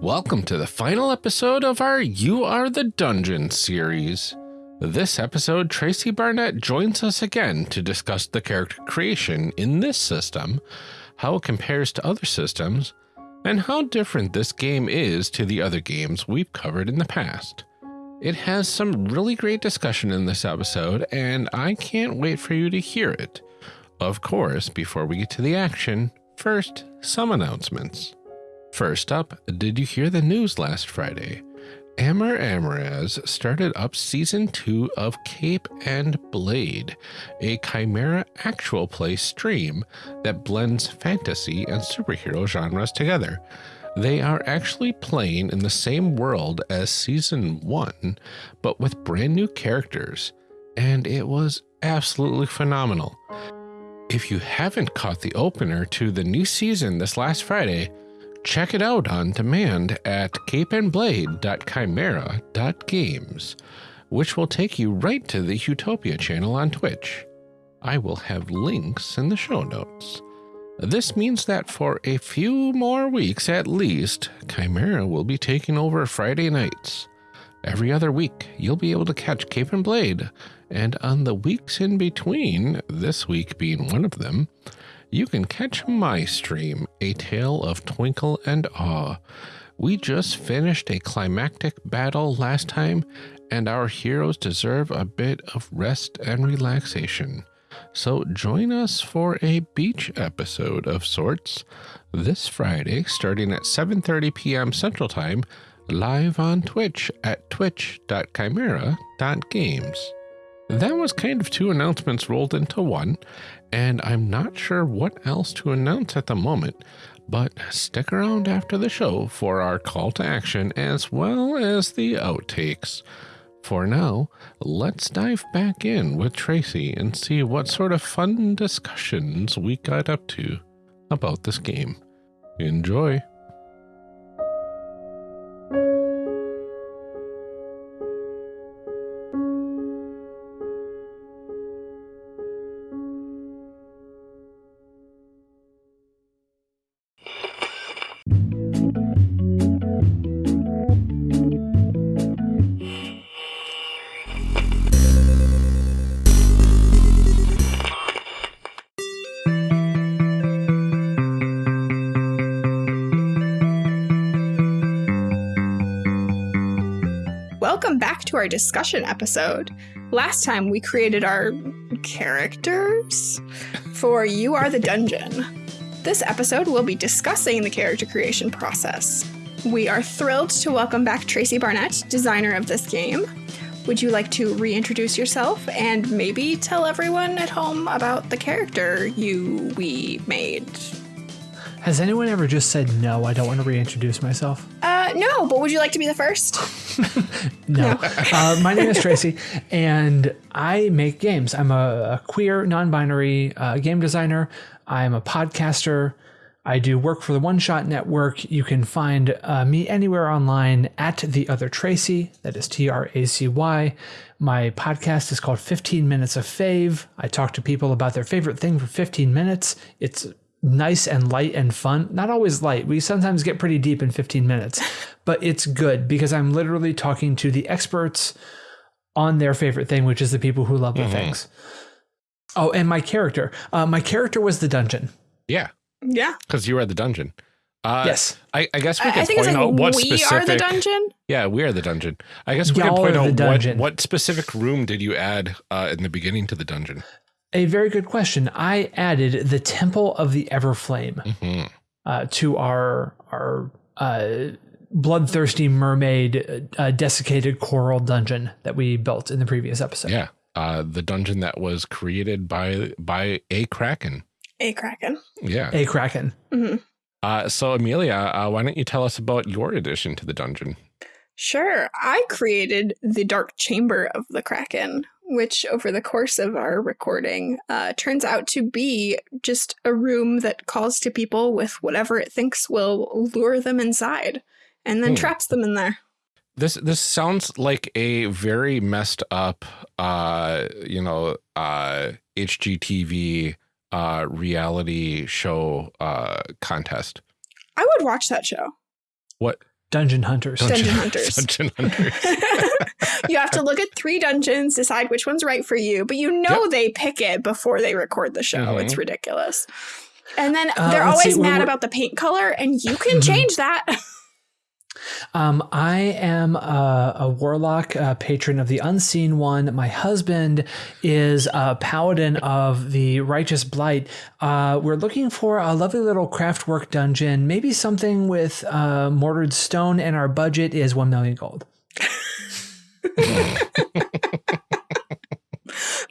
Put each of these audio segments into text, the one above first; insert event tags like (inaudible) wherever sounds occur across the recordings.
Welcome to the final episode of our You Are the Dungeon series. This episode, Tracy Barnett joins us again to discuss the character creation in this system, how it compares to other systems, and how different this game is to the other games we've covered in the past. It has some really great discussion in this episode, and I can't wait for you to hear it. Of course, before we get to the action, first, some announcements. First up, did you hear the news last Friday? Amber Amaraz started up season two of Cape and Blade, a Chimera actual play stream that blends fantasy and superhero genres together. They are actually playing in the same world as season one, but with brand new characters, and it was absolutely phenomenal. If you haven't caught the opener to the new season this last Friday, check it out on demand at capeandblade.chimera.games, which will take you right to the Utopia channel on Twitch. I will have links in the show notes. This means that for a few more weeks at least, Chimera will be taking over Friday nights. Every other week, you'll be able to catch Cape and Blade, and on the weeks in between, this week being one of them, you can catch my stream, A Tale of Twinkle and Awe. We just finished a climactic battle last time, and our heroes deserve a bit of rest and relaxation. So join us for a beach episode of sorts this Friday starting at 7:30 p.m. Central Time live on Twitch at twitch.chimera.games. That was kind of two announcements rolled into one, and I'm not sure what else to announce at the moment, but stick around after the show for our call to action as well as the outtakes. For now, let's dive back in with Tracy and see what sort of fun discussions we got up to about this game. Enjoy! Welcome back to our discussion episode. Last time we created our characters for You Are the Dungeon. This episode we'll be discussing the character creation process. We are thrilled to welcome back Tracy Barnett, designer of this game. Would you like to reintroduce yourself and maybe tell everyone at home about the character you we made? Has anyone ever just said no? I don't want to reintroduce myself. No, but would you like to be the first? (laughs) No. uh, my name is Tracy, and I make games. I'm a, a queer, non-binary uh, game designer. I'm a podcaster. I do work for the One Shot Network. You can find uh, me anywhere online at the other Tracy. That is T R A C Y. My podcast is called 15 Minutes of Fave. I talk to people about their favorite thing for 15 minutes. It's nice and light and fun. Not always light. We sometimes get pretty deep in 15 minutes, (laughs) but it's good because I'm literally talking to the experts on their favorite thing, which is the people who love the things. Oh, and my character. Uh, my character was the dungeon. Yeah, Yeah. because you are the dungeon. Uh, yes. I, I guess we I, can I it's point like out what we specific. We are the dungeon. Yeah, we are the dungeon. I guess we can Y'all point out what, what specific room did you add uh, in the beginning to the dungeon? A very good question. I added the Temple of the Everflame Mhm. uh, to our our uh, bloodthirsty mermaid uh, desiccated coral dungeon that we built in the previous episode. Yeah, uh, the dungeon that was created by by a kraken. A kraken. Yeah. A kraken. hmm Uh, so Amelia, uh, why don't you tell us about your addition to the dungeon? Sure. I created the Dark Chamber of the Kraken, which over the course of our recording uh, turns out to be just a room that calls to people with whatever it thinks will lure them inside and then Hmm. traps them in there. This this sounds like a very messed up, uh, you know, uh, HGTV uh, reality show uh, contest. I would watch that show. What Dungeon hunters. Dungeon hunters. Dungeon hunters. (laughs) you have to look at three dungeons, decide which one's right for you, but you know they pick it before they record the show. Mhm. It's ridiculous. And then Uh, they're always see, mad about the paint color, and you can Mhm. change that. (laughs) Um, I am a, a warlock, uh patron of the unseen one. My husband is a paladin of the righteous blight. Uh, we're looking for a lovely little craftwork dungeon, maybe something with uh, mortared stone, and our budget is one million gold. (laughs)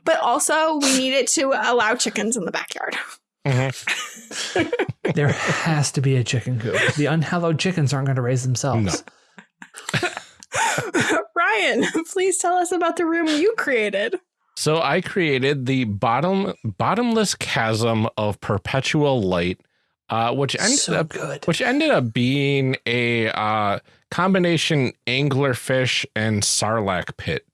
but also, we need it to allow chickens in the backyard. (laughs) Mhm. There has to be a chicken coop. The unhallowed chickens aren't going to raise themselves. (laughs) Ryan, please tell us about the room you created. So I created the bottom bottomless chasm of perpetual light, uh, which ended so up good. which ended up being a uh, combination anglerfish and sarlacc pit.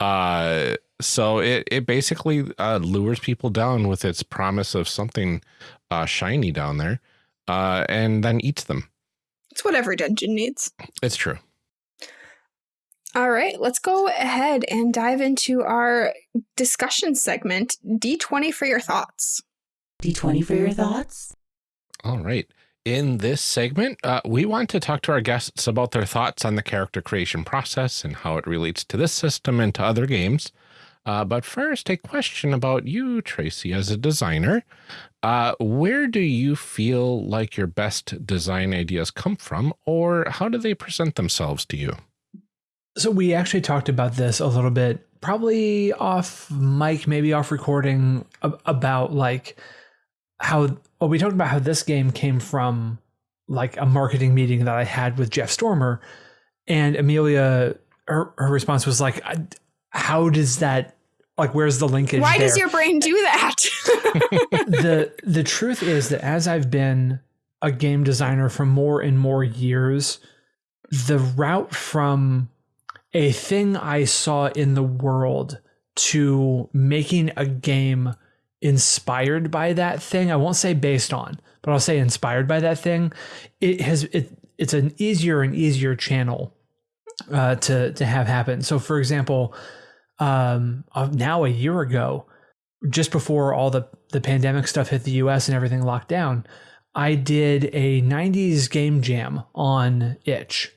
Uh, so it it basically uh, lures people down with its promise of something uh, shiny down there, uh, and then eats them. It's what every dungeon needs. It's true. All right, let's go ahead and dive into our discussion segment D20 for your thoughts. D20 for your thoughts? All right. In this segment, uh, we want to talk to our guests about their thoughts on the character creation process and how it relates to this system and to other games. Uh, but first, a question about you, Tracy, as a designer. Uh, where do you feel like your best design ideas come from, or how do they present themselves to you? So we actually talked about this a little bit, probably off mic, maybe off recording, about like how. Well, we talked about how this game came from like a marketing meeting that I had with Jeff Stormer, and Amelia, her, her response was like, "How does that? Like, where's the linkage? Why does your brain do that? (laughs) the the truth is that as I've been a game designer for more and more years, the route from a thing I saw in the world to making a game inspired by that thing, I won't say based on, but I'll say inspired by that thing, it has it it's an easier and easier channel uh, to to have happen. So for example, um, uh, now a year ago, just before all the the pandemic stuff hit the US and everything locked down, I did a 90s game jam on Itch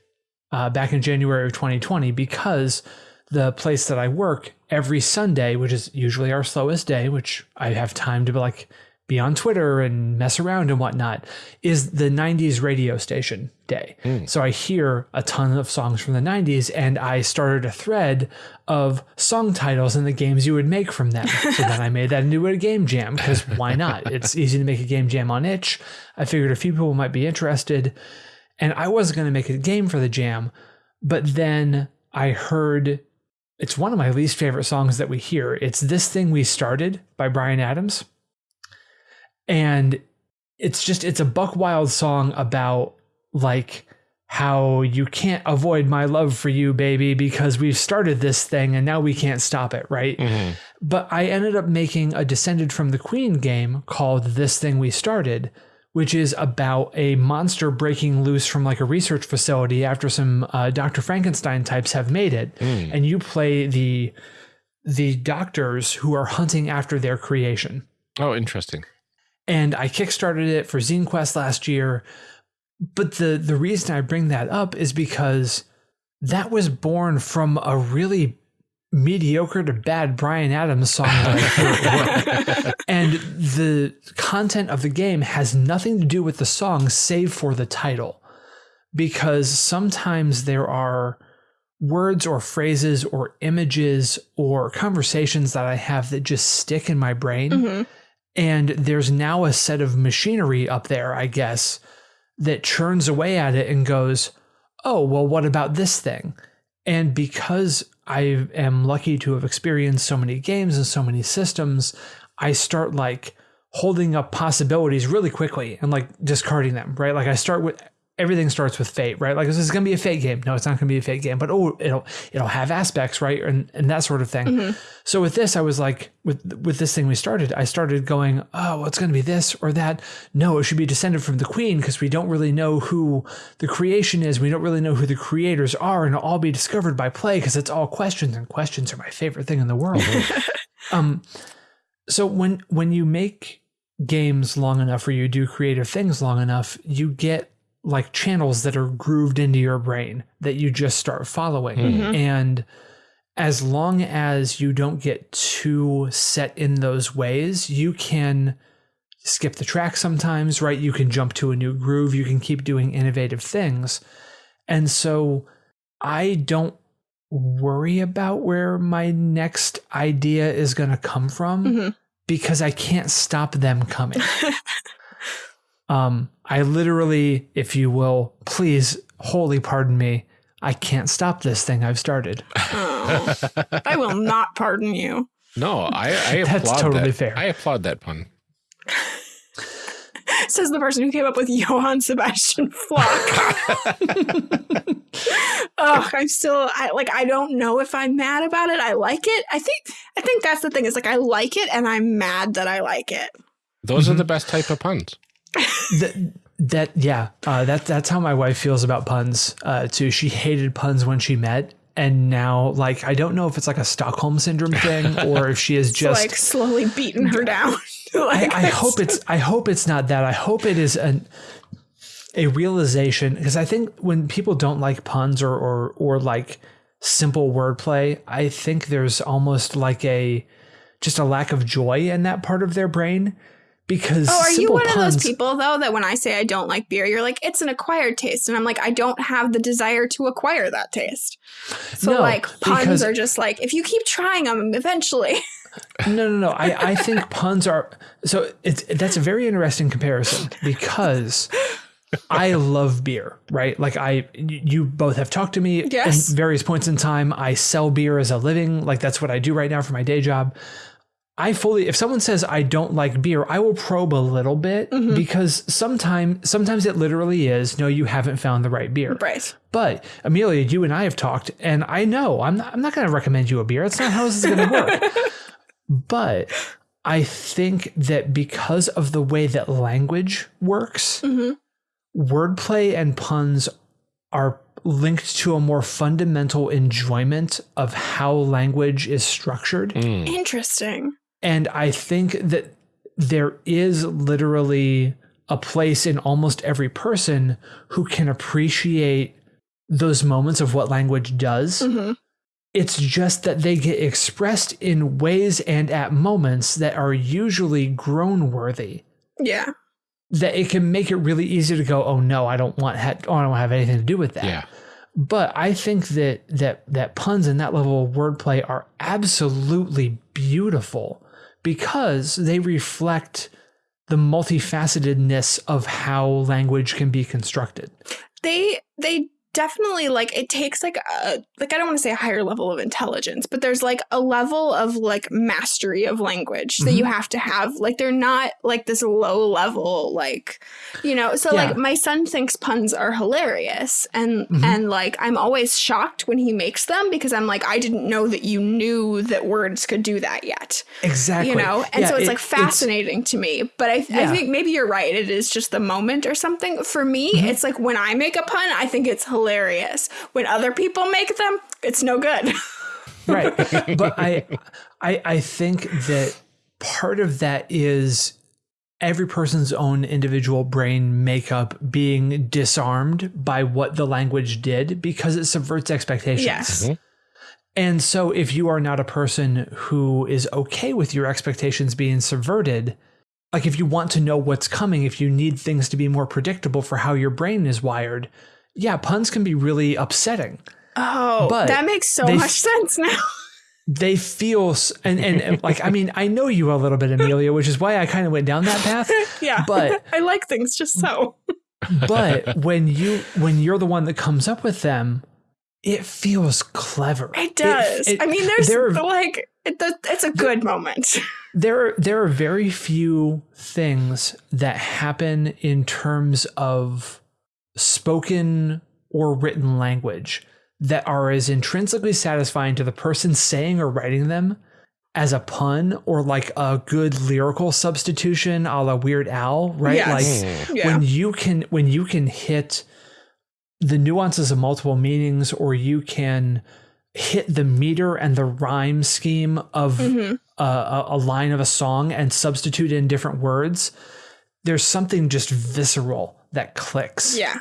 uh, back in January of 2020 because the place that I work every Sunday, which is usually our slowest day, which I have time to be like be on Twitter and mess around and whatnot, is the 90s radio station day. Hmm. So I hear a ton of songs from the 90s and I started a thread of song titles and the games you would make from them. so then I made that into a game jam because why not? It's easy to make a game jam on itch. I figured a few people might be interested and I wasn't going to make a game for the jam, but then I heard it's one of my least favorite songs that we hear. It's This Thing We Started by Bryan Adams. And it's just it's a buck wild song about like how you can't avoid my love for you baby because we've started this thing and now we can't stop it right Mhm. but i ended up making a descended from the queen game called this thing we started which is about a monster breaking loose from like a research facility after some uh, dr frankenstein types have made it Mm. and you play the the doctors who are hunting after their creation Oh, interesting. And I kickstarted it for Zine Quest last year. But the the reason I bring that up is because that was born from a really mediocre to bad Bryan Adams song that I heard at work. and the content of the game has nothing to do with the song save for the title. Because sometimes there are words or phrases or images or conversations that I have that just stick in my brain Mhm. And there's now a set of machinery up there, I guess, that churns away at it and goes, oh, well, what about this thing? And because I am lucky to have experienced so many games and so many systems, I start like holding up possibilities really quickly and like discarding them, right? Like I start with everything starts with fate, right? Like this is going to be a fate game. No, it's not going to be a fate game, but oh, it'll it'll have aspects, right? And and that sort of thing. So with this, I was like, with with this thing we started, I started going, oh, well, it's going to be this or that. No, it should be descended from the queen because we don't really know who the creation is. We don't really know who the creators are, and it'll all be discovered by play because it's all questions, and questions are my favorite thing in the world. (laughs) um, so when when you make games long enough or you do creative things long enough, you get like channels that are grooved into your brain that you just start following. Mhm. And as long as you don't get too set in those ways, you can skip the track sometimes, right? You can jump to a new groove, you can keep doing innovative things. And so I don't worry about where my next idea is going to come from Mhm. because I can't stop them coming. (laughs) um, I literally, if you will, please, wholly pardon me, I can't stop this thing I've started. Oh, I will not pardon you. No, I, I (laughs) That's applaud totally that. fair. I applaud that pun. (laughs) Says the person who came up with Johann Sebastian Flock. (laughs) oh, I'm still I like I don't know if I'm mad about it. I like it. I think I think that's the thing. Is like I like it and I'm mad that I like it. Those are Mhm. the best type of puns. That, that yeah, uh, that that's how my wife feels about puns uh, too. She hated puns when she met, and now like I don't know if it's like a Stockholm syndrome thing (laughs) or if she is just like slowly beating her down. (laughs) like, I, I hope it's I hope it's not that. I hope it is an a realization because I think when people don't like puns or or or like simple wordplay, I think there's almost like a just a lack of joy in that part of their brain because Oh, are you one puns, of those people though that when I say I don't like beer, you're like it's an acquired taste, and I'm like I don't have the desire to acquire that taste. So No, like puns because- are just like if you keep trying them, eventually. (laughs) No, no, no. I, I think puns are so it's that's a very interesting comparison because I love beer, right? Like I you both have talked to me Yes. in various points in time. I sell beer as a living, like that's what I do right now for my day job. I fully if someone says I don't like beer, I will probe a little bit Mm-hmm. because sometimes sometimes it literally is no you haven't found the right beer. right. But Amelia, you and I have talked, and I know I'm not, I'm not going to recommend you a beer. That's not how this is going to work. (laughs) but I think that because of the way that language works, hmm wordplay and puns are linked to a more fundamental enjoyment of how language is structured. Mm. Interesting. And I think that there is literally a place in almost every person who can appreciate those moments of what language does. hmm It's just that they get expressed in ways and at moments that are usually groan worthy. Yeah. That it can make it really easy to go, oh no, I don't want ha- oh, I don't have anything to do with that. Yeah. But I think that that that puns and that level of wordplay are absolutely beautiful because they reflect the multifacetedness of how language can be constructed. They they definitely like it takes like a like I don't want to say a higher level of intelligence, but there's like a level of like mastery of language that you Mm-hmm. have to have. Like they're not like this low level like you know. So Yeah. like my son thinks puns are hilarious and Mhm. and like I'm always shocked when he makes them because I'm like I didn't know that you knew that words could do that yet. Exactly. you know and Yeah, so it's it- like fascinating to me but I, I think maybe you're right it is just the moment or something for me Mm-hmm. it's like when i make a pun i think it's hilarious when other people make them it's no good. (laughs) Right. But I, I i think that part of that is every person's own individual brain makeup being disarmed by what the language did because it subverts expectations. Yes. Mm-hmm. And so if you are not a person who is okay with your expectations being subverted like if you want to know what's coming if you need things to be more predictable for how your brain is wired yeah puns can be really upsetting. Oh But that makes so much f- sense now. (laughs) they feel and, and and, like i mean i know you a little bit amelia which is why i kind of went down that path (laughs) yeah But- (laughs) i like things just so. but when you when you're the one that comes up with them it feels clever. It does. it- i mean there's there are- like it, it's a good moment. there are there are very few things that happen in terms of spoken or written language that are as intrinsically satisfying to the person saying or writing them as a pun or like a good lyrical substitution a la Weird Al, right? Yes. Like Yeah. when you can when you can hit the nuances of multiple meanings or you can hit the meter and the rhyme scheme of Mhm. a, a, a line of a song and substitute in different words there's something just visceral that clicks Yeah.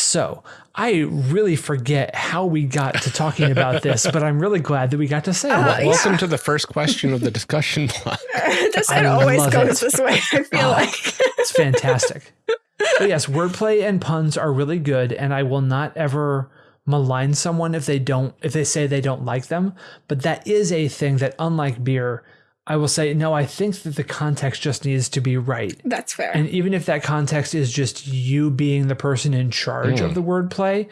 So i really forget how we got to talking about this but i'm really glad that we got to say Uh, about it yeah. Welcome to the first question of the discussion block. (laughs) this I always goes it. this way. I feel Oh. like. It's fantastic. but yes, wordplay and puns are really good, and I will not ever malign someone if they don't if they say they don't like them. But that is a thing that, unlike beer, I will say no. I think that the context just needs to be right, That's fair. and even if that context is just you being the person in charge of the wordplay,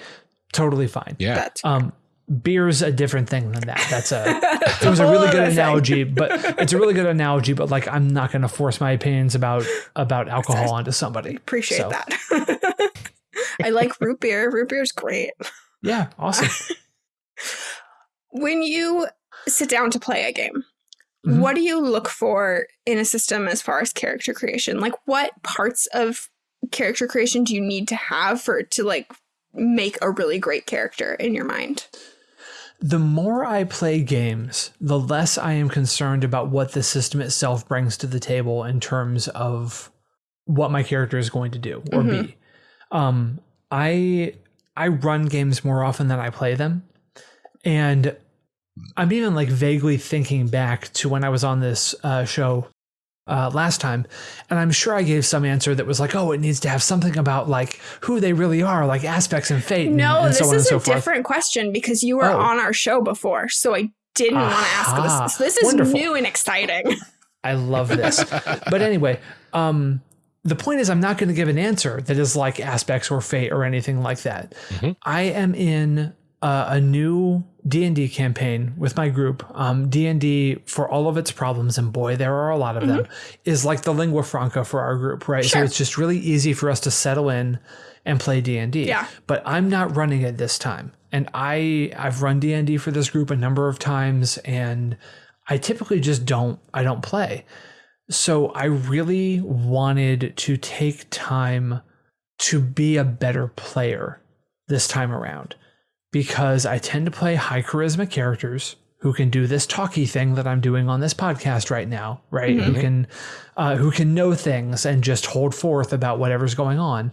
totally fine. Yeah. That's Um, beer's a different thing than that. That's a (laughs) it was a really good analogy, but it's a really good analogy. But like, I'm not going to force my opinions about about alcohol onto somebody. Appreciate So, that. (laughs) I like root beer. Root beer's great. Yeah, awesome. (laughs) When you sit down to play a game, Mhm. what do you look for in a system as far as character creation? Like what parts of character creation do you need to have for to like make a really great character in your mind? The more I play games, the less I am concerned about what the system itself brings to the table in terms of what my character is going to do or be. Um, I I run games more often than I play them, and I'm even like vaguely thinking back to when I was on this uh, show uh, last time, and I'm sure I gave some answer that was like, "Oh, it needs to have something about like who they really are, like aspects and fate." and- No, and this so on and is so a forth. different question because you were Oh. on our show before, so I didn't want to ask this. So this is Wonderful. new and exciting. (laughs) I love this. but anyway, um, the point is, I'm not going to give an answer that is like aspects or fate or anything like that. Mhm. I am in uh, a new D and D campaign with my group. Um, D and D, for all of its problems, and boy, there are a lot of them, is like the lingua franca for our group, right? So it's just really easy for us to settle in and play D and D. Yeah. But I'm not running it this time, and I I've run D and D for this group a number of times, and I typically just don't I don't play. So I really wanted to take time to be a better player this time around because I tend to play high charisma characters who can do this talky thing that I'm doing on this podcast right now, right? Who can uh, who can know things and just hold forth about whatever's going on.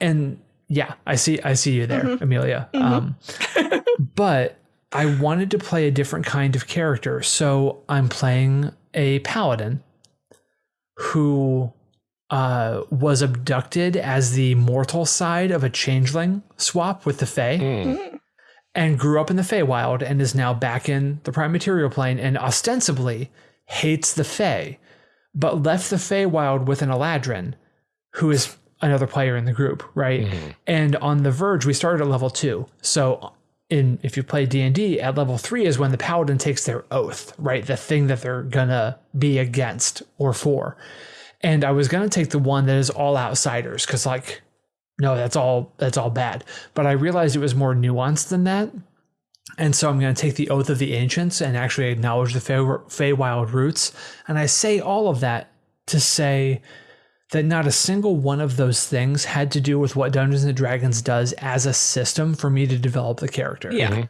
And yeah, I see I see you there, Amelia. Um, (laughs) but I wanted to play a different kind of character, so I'm playing a paladin who uh, was abducted as the mortal side of a changeling swap with the Fae Hmm. and grew up in the Feywild and is now back in the Prime Material Plane and ostensibly hates the Fae, but left the Feywild with an Eladrin, who is another player in the group, right? And on the Verge, we started at level two. So in if you play D&D at level 3 is when the paladin takes their oath, right? The thing that they're going to be against or for. And I was going to take the one that is all outsiders cuz like no, that's all that's all bad. But I realized it was more nuanced than that. And so I'm going to take the oath of the ancients and actually acknowledge the Fey- Feywild roots. And I say all of that to say that not a single one of those things had to do with what Dungeons and Dragons does as a system for me to develop the character. Yeah. Mm-hmm.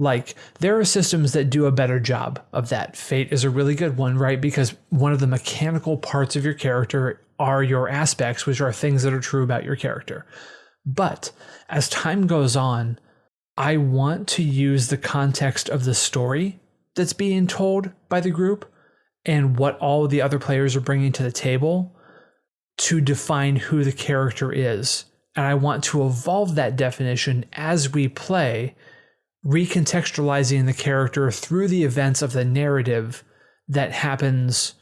Like there are systems that do a better job of that. Fate is a really good one, right? Because one of the mechanical parts of your character are your aspects, which are things that are true about your character. But as time goes on, I want to use the context of the story that's being told by the group and what all the other players are bringing to the table to define who the character is. And I want to evolve that definition as we play, recontextualizing the character through the events of the narrative that happens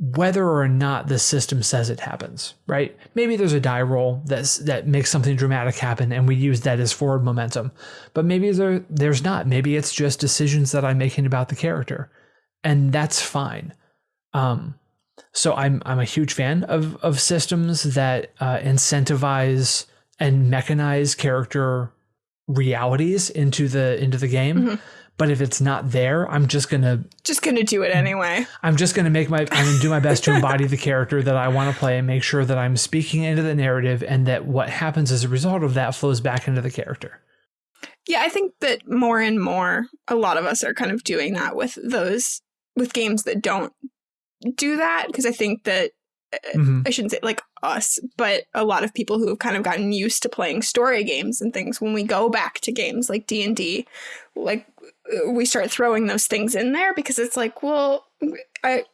whether or not the system says it happens, right? Maybe there's a die roll that's that makes something dramatic happen and we use that as forward momentum. But maybe there there's not. Maybe it's just decisions that I'm making about the character. And that's fine. Um So I'm I'm a huge fan of of systems that uh, incentivize and mechanize character realities into the into the game. Mhm. But if it's not there, I'm just gonna Just gonna do it anyway. I'm just gonna make my I'm gonna do my best to (laughs) embody the character that I want to play and make sure that I'm speaking into the narrative and that what happens as a result of that flows back into the character. Yeah, I think that more and more, a lot of us are kind of doing that with those with games that don't do that because I think that Mhm. I shouldn't say like us, but a lot of people who have kind of gotten used to playing story games and things when we go back to games like D&D, like uh, we start throwing those things in there because it's like, well, I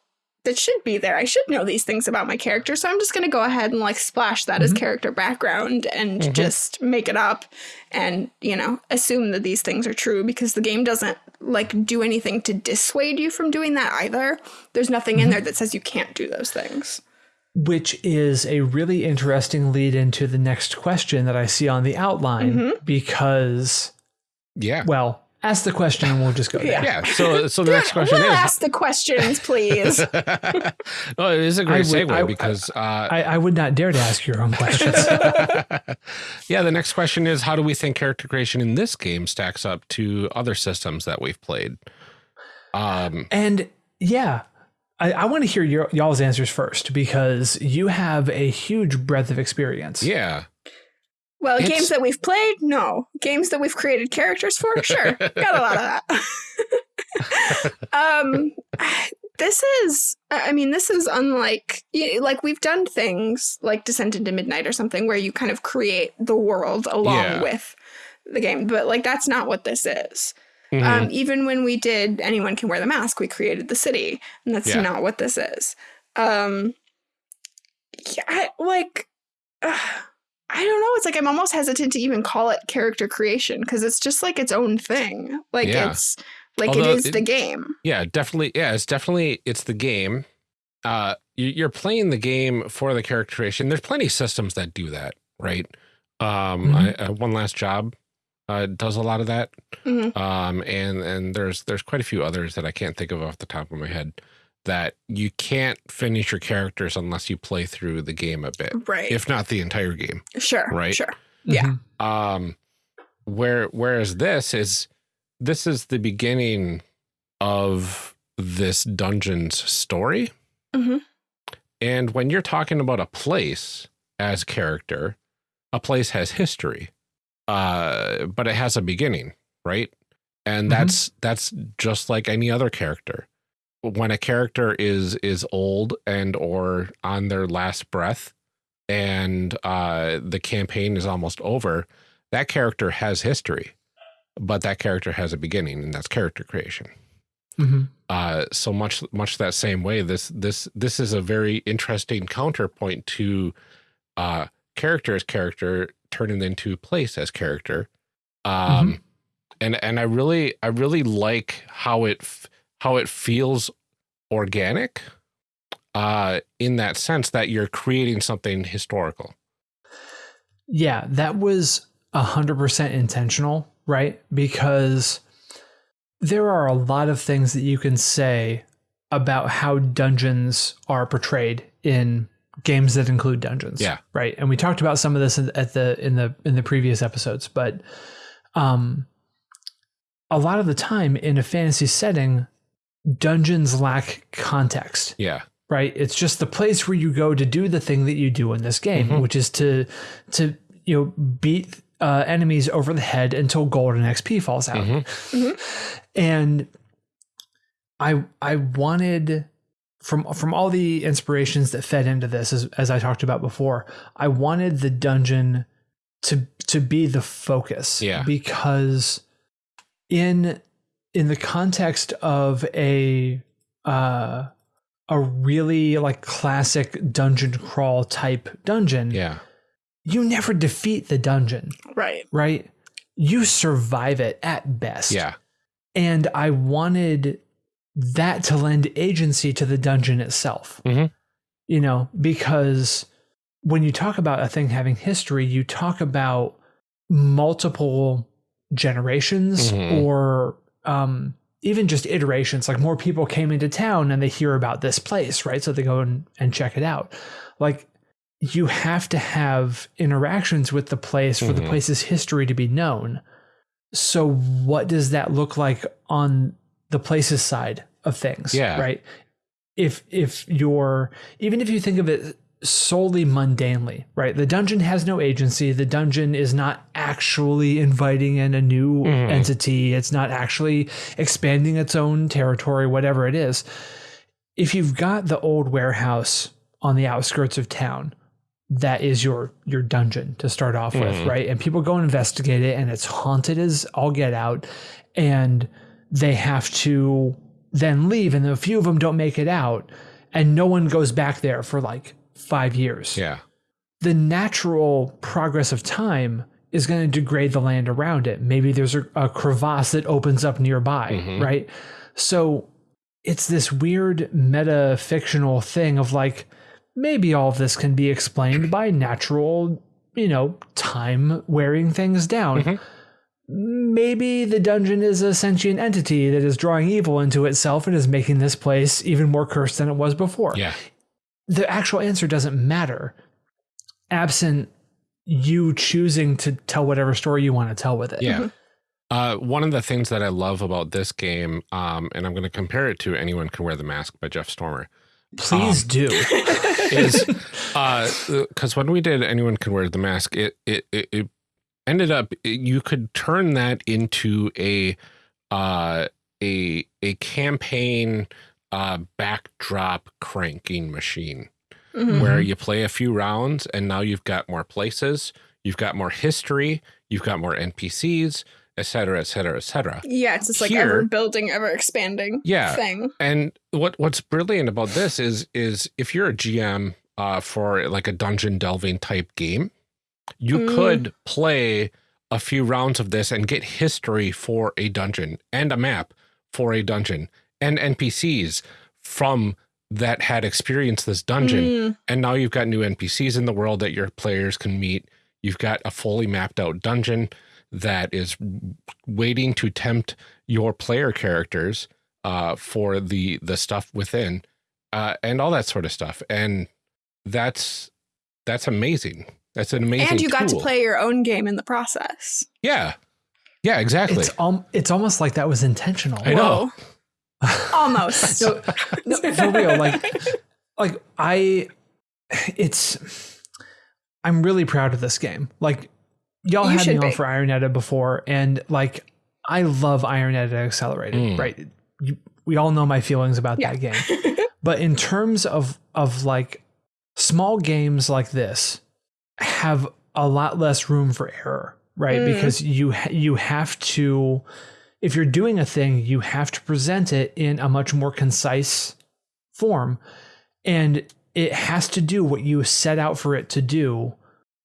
that should be there. I should know these things about my character, so I'm just going to go ahead and like splash that as Mhm. character background and Mhm. just make it up and, you know, assume that these things are true because the game doesn't like do anything to dissuade you from doing that either. There's nothing in there that says you can't do those things. Which is a really interesting lead into the next question that I see on the outline Mhm. because Yeah. well, ask the question and we'll just go there. Yeah. Yeah. So so the next question We'll question is ask the questions, please. (laughs) oh, it is a great I would- segue I- because uh, I, I would not dare to ask your own questions. (laughs) yeah, the next question is how do we think character creation in this game stacks up to other systems that we've played? Um, and yeah, I, I want to hear your y'all's answers first because you have a huge breadth of experience. yeah, Well, It's- games that we've played, no. Games that we've created characters for, sure. Got a lot of that. (laughs) um, this is, I mean, this is unlike, y- like, we've done things like Descent into Midnight or something where you kind of create the world along Yeah. with the game, but like, that's not what this is. Mhm. Um, even when we did Anyone Can Wear the Mask, we created the city, and that's Yeah. not what this is. Um, yeah, I, like, uh, I don't know. It's like I'm almost hesitant to even call it character creation because it's just like its own thing. Like Yeah. it's like Although it is it- the game. yeah, definitely. Yeah, it's definitely it's the game. Uh, you, you're playing the game for the character creation. There's plenty of systems that do that, right? Um, Mhm. I, uh, one last job uh, does a lot of that. Mhm. Um, and and there's there's quite a few others that I can't think of off the top of my head that you can't finish your characters unless you play through the game a bit, Right. if not the entire game. sure. right. Sure. Yeah. Mhm. Um, where whereas this is this is the beginning of this dungeon's story. Mhm. And when you're talking about a place as character, a place has history, uh, but it has a beginning, right? And Mhm. that's that's just like any other character. When a character is is old and or on their last breath, and uh, the campaign is almost over, that character has history, but that character has a beginning, and that's character creation. Mhm. Uh, so much much that same way, this this this is a very interesting counterpoint to uh, character as character turning into place as character. Um, and and I really I really like how it how it feels organic uh in that sense that you're creating something historical. Yeah, that was a hundred percent intentional, right? Because there are a lot of things that you can say about how dungeons are portrayed in games that include dungeons. Yeah. Right. And we talked about some of this in- at the in the in the previous episodes, but um a lot of the time in a fantasy setting, dungeons lack context Yeah. right it's just the place where you go to do the thing that you do in this game Mhm. which is to to you know beat uh, enemies over the head until golden xp falls out Mhm. and i i wanted from from all the inspirations that fed into this as, as i talked about before i wanted the dungeon to to be the focus Yeah. because in in the context of a uh a really like classic dungeon crawl type dungeon Yeah. you never defeat the dungeon Right. right you survive it at best Yeah. and I wanted that to lend agency to the dungeon itself. Mhm. You know, because when you talk about a thing having history, you talk about multiple generations Mhm. or um, even just iterations, like more people came into town and they hear about this place, right? So they go and, and check it out. Like you have to have interactions with the place for the Mhm. place's history to be known. So what does that look like on the place's side of things? Yeah. Right. If if you're even if you think of it solely mundanely, right? The dungeon has no agency. The dungeon is not actually inviting in a new Mhm. entity. It's not actually expanding its own territory, whatever it is. If you've got the old warehouse on the outskirts of town, that is your your dungeon to start off with, Mhm. right? And people go and investigate it, and it's haunted as all get out, and they have to then leave, and a few of them don't make it out, and no one goes back there for like five years Yeah. the natural progress of time is going to degrade the land around it. Maybe there's a, a crevasse that opens up nearby, Mhm. right? So it's this weird meta fictional thing of like, maybe all of this can be explained by natural, you know, time wearing things down. Mhm. Maybe the dungeon is a sentient entity that is drawing evil into itself and is making this place even more cursed than it was before Yeah. the actual answer doesn't matter absent you choosing to tell whatever story you want to tell with it. Yeah. Uh, one of the things that I love about this game, um, and I'm going to compare it to Anyone Can Wear the Mask by Jeff Stormer, Please Um, do. is because when we did Anyone Can Wear the Mask, it it it, it ended up you could turn that into a uh, a a campaign uh, backdrop cranking machine Mhm. where you play a few rounds and now you've got more places, you've got more history, you've got more NPCs, et cetera, et cetera, et cetera. Yeah, it's this like Here- ever building, ever expanding Yeah. thing. And what what's brilliant about this is is if you're a GM uh, for like a dungeon delving type game, you Mm. could play a few rounds of this and get history for a dungeon and a map for a dungeon and NPCs from that had experienced this dungeon. Mm, And now you've got new NPCs in the world that your players can meet. You've got a fully mapped out dungeon that is waiting to tempt your player characters uh, for the the stuff within, uh, and all that sort of stuff. And that's that's amazing. That's an amazing. and you got to play your own game in the process. Yeah, yeah, exactly. It's um, it's almost like that was intentional. I know. (laughs) Almost. No, no, for real. Like, (laughs) like I, it's. I'm really proud of this game. Like, y'all You had me should on for Iron Edda before, and like, I love Iron Edda Accelerated. Mm. Right? You, we all know my feelings about Yeah. that game. (laughs) but in terms of of like small games like this have a lot less room for error right Mm. because you you have to if you're doing a thing you have to present it in a much more concise form and it has to do what you set out for it to do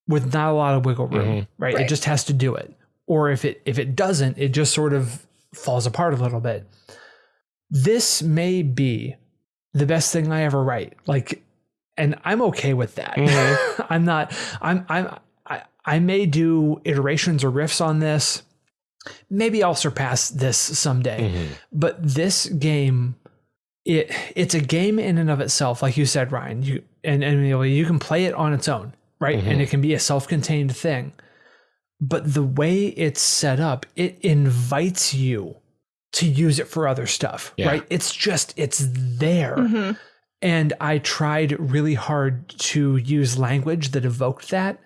with not a lot of wiggle room Mhm. right? it just has to do it or if it if it doesn't it just sort of falls apart a little bit this may be the best thing I ever write. Like, and I'm okay with that. Mhm. (laughs) I'm not. I'm. I'm. I, I may do iterations or riffs on this. Maybe I'll surpass this someday. Mhm. But this game, it it's a game in and of itself. Like you said, Ryan. You and and you know, you can play it on its own, right? Mhm. And it can be a self-contained thing. But the way it's set up, it invites you to use it for other stuff, Yeah. right? It's just it's there. And I tried really hard to use language that evoked that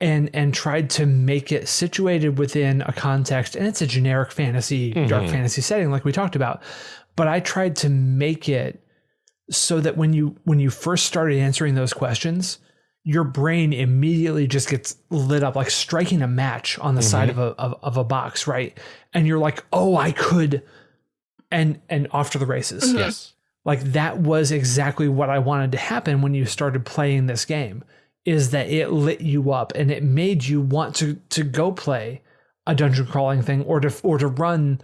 and and tried to make it situated within a context and it's a generic fantasy dark Mhm. fantasy setting like we talked about but I tried to make it so that when you when you first started answering those questions your brain immediately just gets lit up like striking a match on the side of a of, of a box right and you're like oh I could and and off to the races Mhm. Yes. Like that was exactly what I wanted to happen when you started playing this game is that it lit you up and it made you want to to go play a dungeon crawling thing or to or to run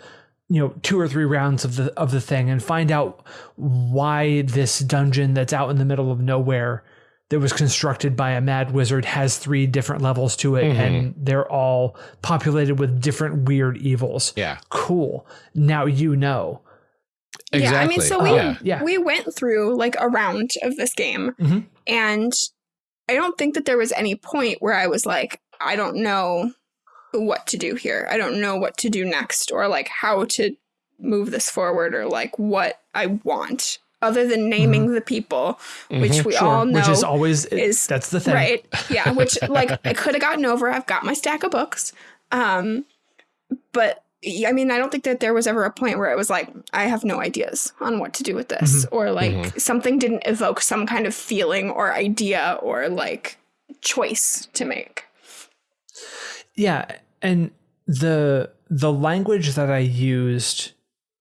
you know two or three rounds of the of the thing and find out why this dungeon that's out in the middle of nowhere that was constructed by a mad wizard has three different levels to it Mhm. and they're all populated with different weird evils Yeah. cool now you know exactly. Yeah, I mean, so we yeah. Yeah. we went through like a round of this game, Mhm. and I don't think that there was any point where I was like, I don't know what to do here. I don't know what to do next, or like how to move this forward, or like what I want, other than naming the people, which we all know Mm-hmm. which is always is- that's the thing. Right. Yeah. Which (laughs) like I could have gotten over. I've got my stack of books. Um, but I mean, I don't think that there was ever a point where it was like, I have no ideas on what to do with this, mm-hmm. or like mm-hmm. something didn't evoke some kind of feeling or idea or like choice to make. Yeah, and the the language that I used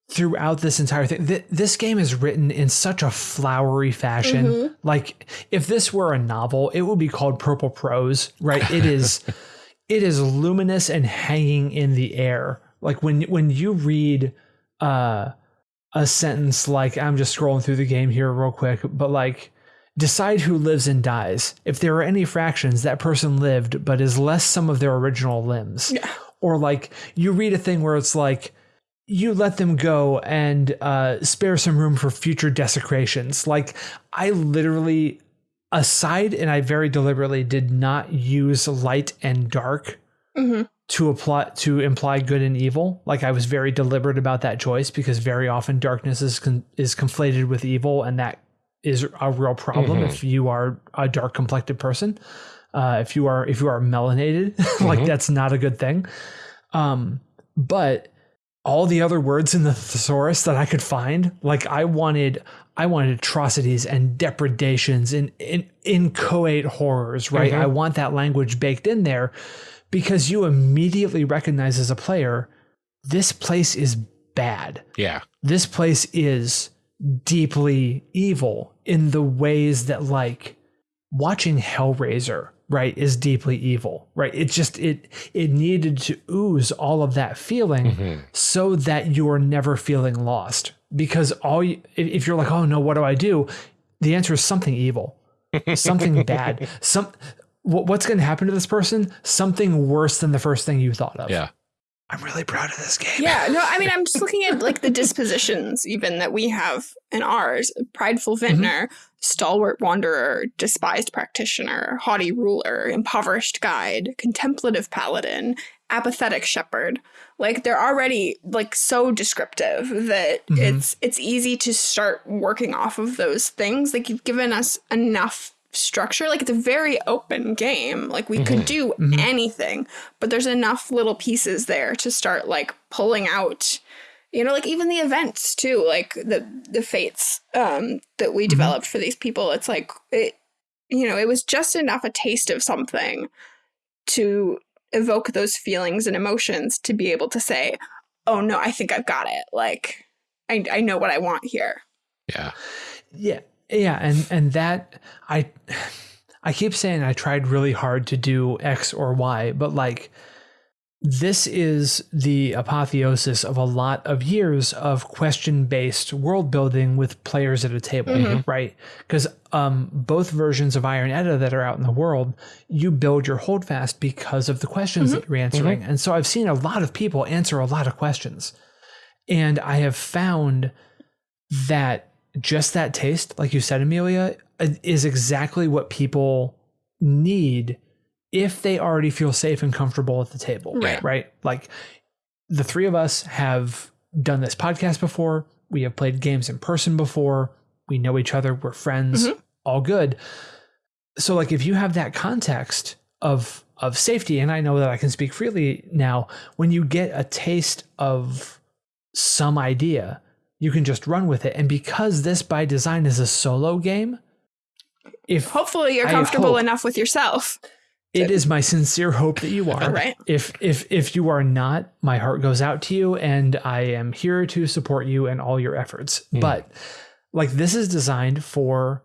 throughout this entire thing, th- this game is written in such a flowery fashion. Mm-hmm. Like if this were a novel, it would be called purple prose, right? It is (laughs) it is luminous and hanging in the air. Like when when you read uh a sentence like I'm just scrolling through the game here real quick, but like decide who lives and dies. If there are any fractions, that person lived, but is less some of their original limbs. Yeah. Or like you read a thing where it's like you let them go and uh, spare some room for future desecrations. Like I literally, aside, and I very deliberately did not use light and dark Mm hmm to apply to imply good and evil. Like I was very deliberate about that choice because very often darkness is con- is conflated with evil, and that is a real problem Mhm. if you are a dark complected person. Uh, if you are if you are melanated, (laughs) like Mhm. that's not a good thing. Um, but all the other words in the thesaurus that I could find, like I wanted I wanted atrocities and depredations and in, inchoate horrors, right? Mhm. I want that language baked in there because you immediately recognize as a player, this place is bad. yeah. This place is deeply evil in the ways that like watching Hellraiser, right, is deeply evil, right? It just it it needed to ooze all of that feeling Mhm. so that you are never feeling lost. Because all you, if if you're like, oh no, what do I do? The answer is something evil, something (laughs) bad, some. Wh- What's going to happen to this person? Something worse than the first thing you thought of. Yeah. I'm really proud of this game. Yeah, no, I mean, I'm just (laughs) looking at like the dispositions even that we have in ours: prideful vintner, stalwart wanderer, despised practitioner, haughty ruler, impoverished guide, contemplative paladin, apathetic shepherd. Like they're already like so descriptive that Mhm. it's it's easy to start working off of those things. Like you've given us enough structure. Like it's a very open game. Like we could do Mhm. anything, but there's enough little pieces there to start like pulling out you know like even the events too like the the fates um that we developed for these people it's like it you know it was just enough a taste of something to evoke those feelings and emotions to be able to say oh no i think i've got it like i i know what i want here Yeah. Yeah. Yeah, and and that I I keep saying I tried really hard to do X or Y, but like this is the apotheosis of a lot of years of question-based world building with players at a table, Mhm. right? Because um, both versions of Iron Edda that are out in the world, you build your holdfast because of the questions that you're answering. And so I've seen a lot of people answer a lot of questions. And I have found that just that taste, like you said, Amelia, is exactly what people need if they already feel safe and comfortable at the table. Right. Right. Like the three of us have done this podcast before. We have played games in person before. We know each other. We're friends. Mhm. All good. So like if you have that context of of safety, and I know that I can speak freely now, when you get a taste of some idea, you can just run with it. And because this by design is a solo game, if hopefully you're I comfortable hope. enough with yourself it is my sincere hope that you are. Right. If if if you are not, my heart goes out to you and I am here to support you and all your efforts. Mm. But like this is designed for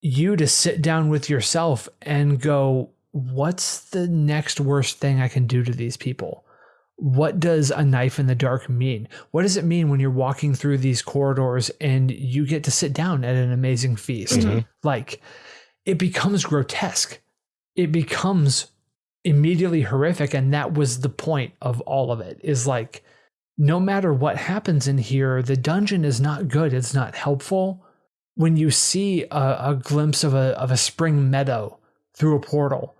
you to sit down with yourself and go, what's the next worst thing I can do to these people? What does a knife in the dark mean? What does it mean when you're walking through these corridors and you get to sit down at an amazing feast? Mhm. Like it becomes grotesque. It becomes immediately horrific. And that was the point of all of it is like no matter what happens in here, the dungeon is not good. It's not helpful. When you see a, a glimpse of a, of a spring meadow through a portal,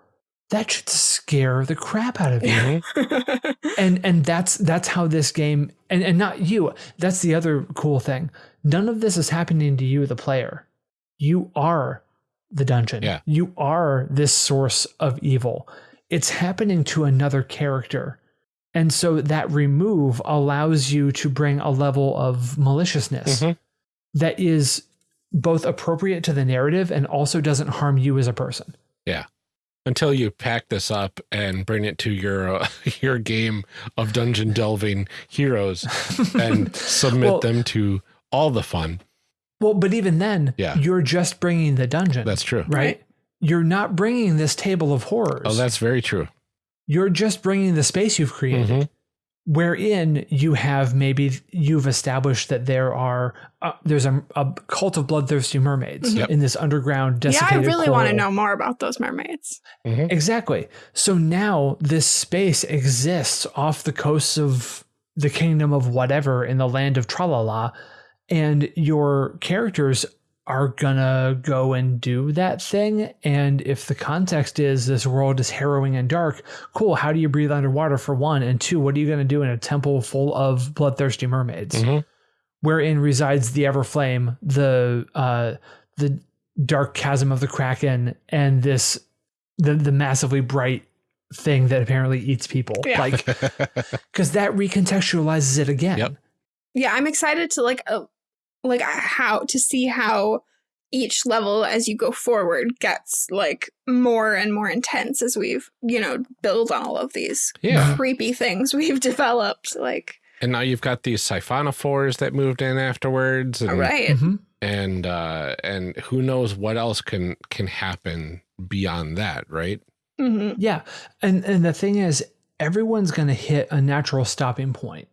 that should scare the crap out of you. (laughs) (laughs) and and that's that's how this game and, and not you. That's the other cool thing. None of this is happening to you, the player. You are the dungeon. Yeah. You are this source of evil. It's happening to another character. And so that remove allows you to bring a level of maliciousness Mhm. that is both appropriate to the narrative and also doesn't harm you as a person. Until you pack this up and bring it to your uh, (laughs) your game of dungeon delving heroes (laughs) and submit Well- them to all the fun. Well, but even then, Yeah. you're just bringing the dungeon. That's true. right? Right. You're not bringing this table of horrors. Oh, that's very true. You're just bringing the space you've created, Mhm. Wherein you have maybe you've established that there are uh, there's a, a cult of bloodthirsty mermaids Yep. in this underground yeah, I desiccated. really want to know more about those mermaids. Mhm. Exactly. So now this space exists off the coasts of the kingdom of whatever in the land of Tralala, and your characters are gonna go and do that thing. And if the context is this world is harrowing and dark, cool. How do you breathe underwater for one? And two, what are you gonna do in a temple full of bloodthirsty mermaids? Mhm. Wherein resides the Everflame, the uh the dark chasm of the Kraken, and this the the massively bright thing that apparently eats people. Yeah. Like (laughs) because that recontextualizes it again. Yep. Yeah, I'm excited to like uh, like how to see how each level as you go forward gets like more and more intense as we've you know build on all of these yeah. creepy things we've (laughs) developed. Like, And now you've got these siphonophores that moved in afterwards. And, all right, Mhm. and uh and who knows what else can can happen beyond that right hmm Yeah. And and the thing is, everyone's gonna hit a natural stopping point.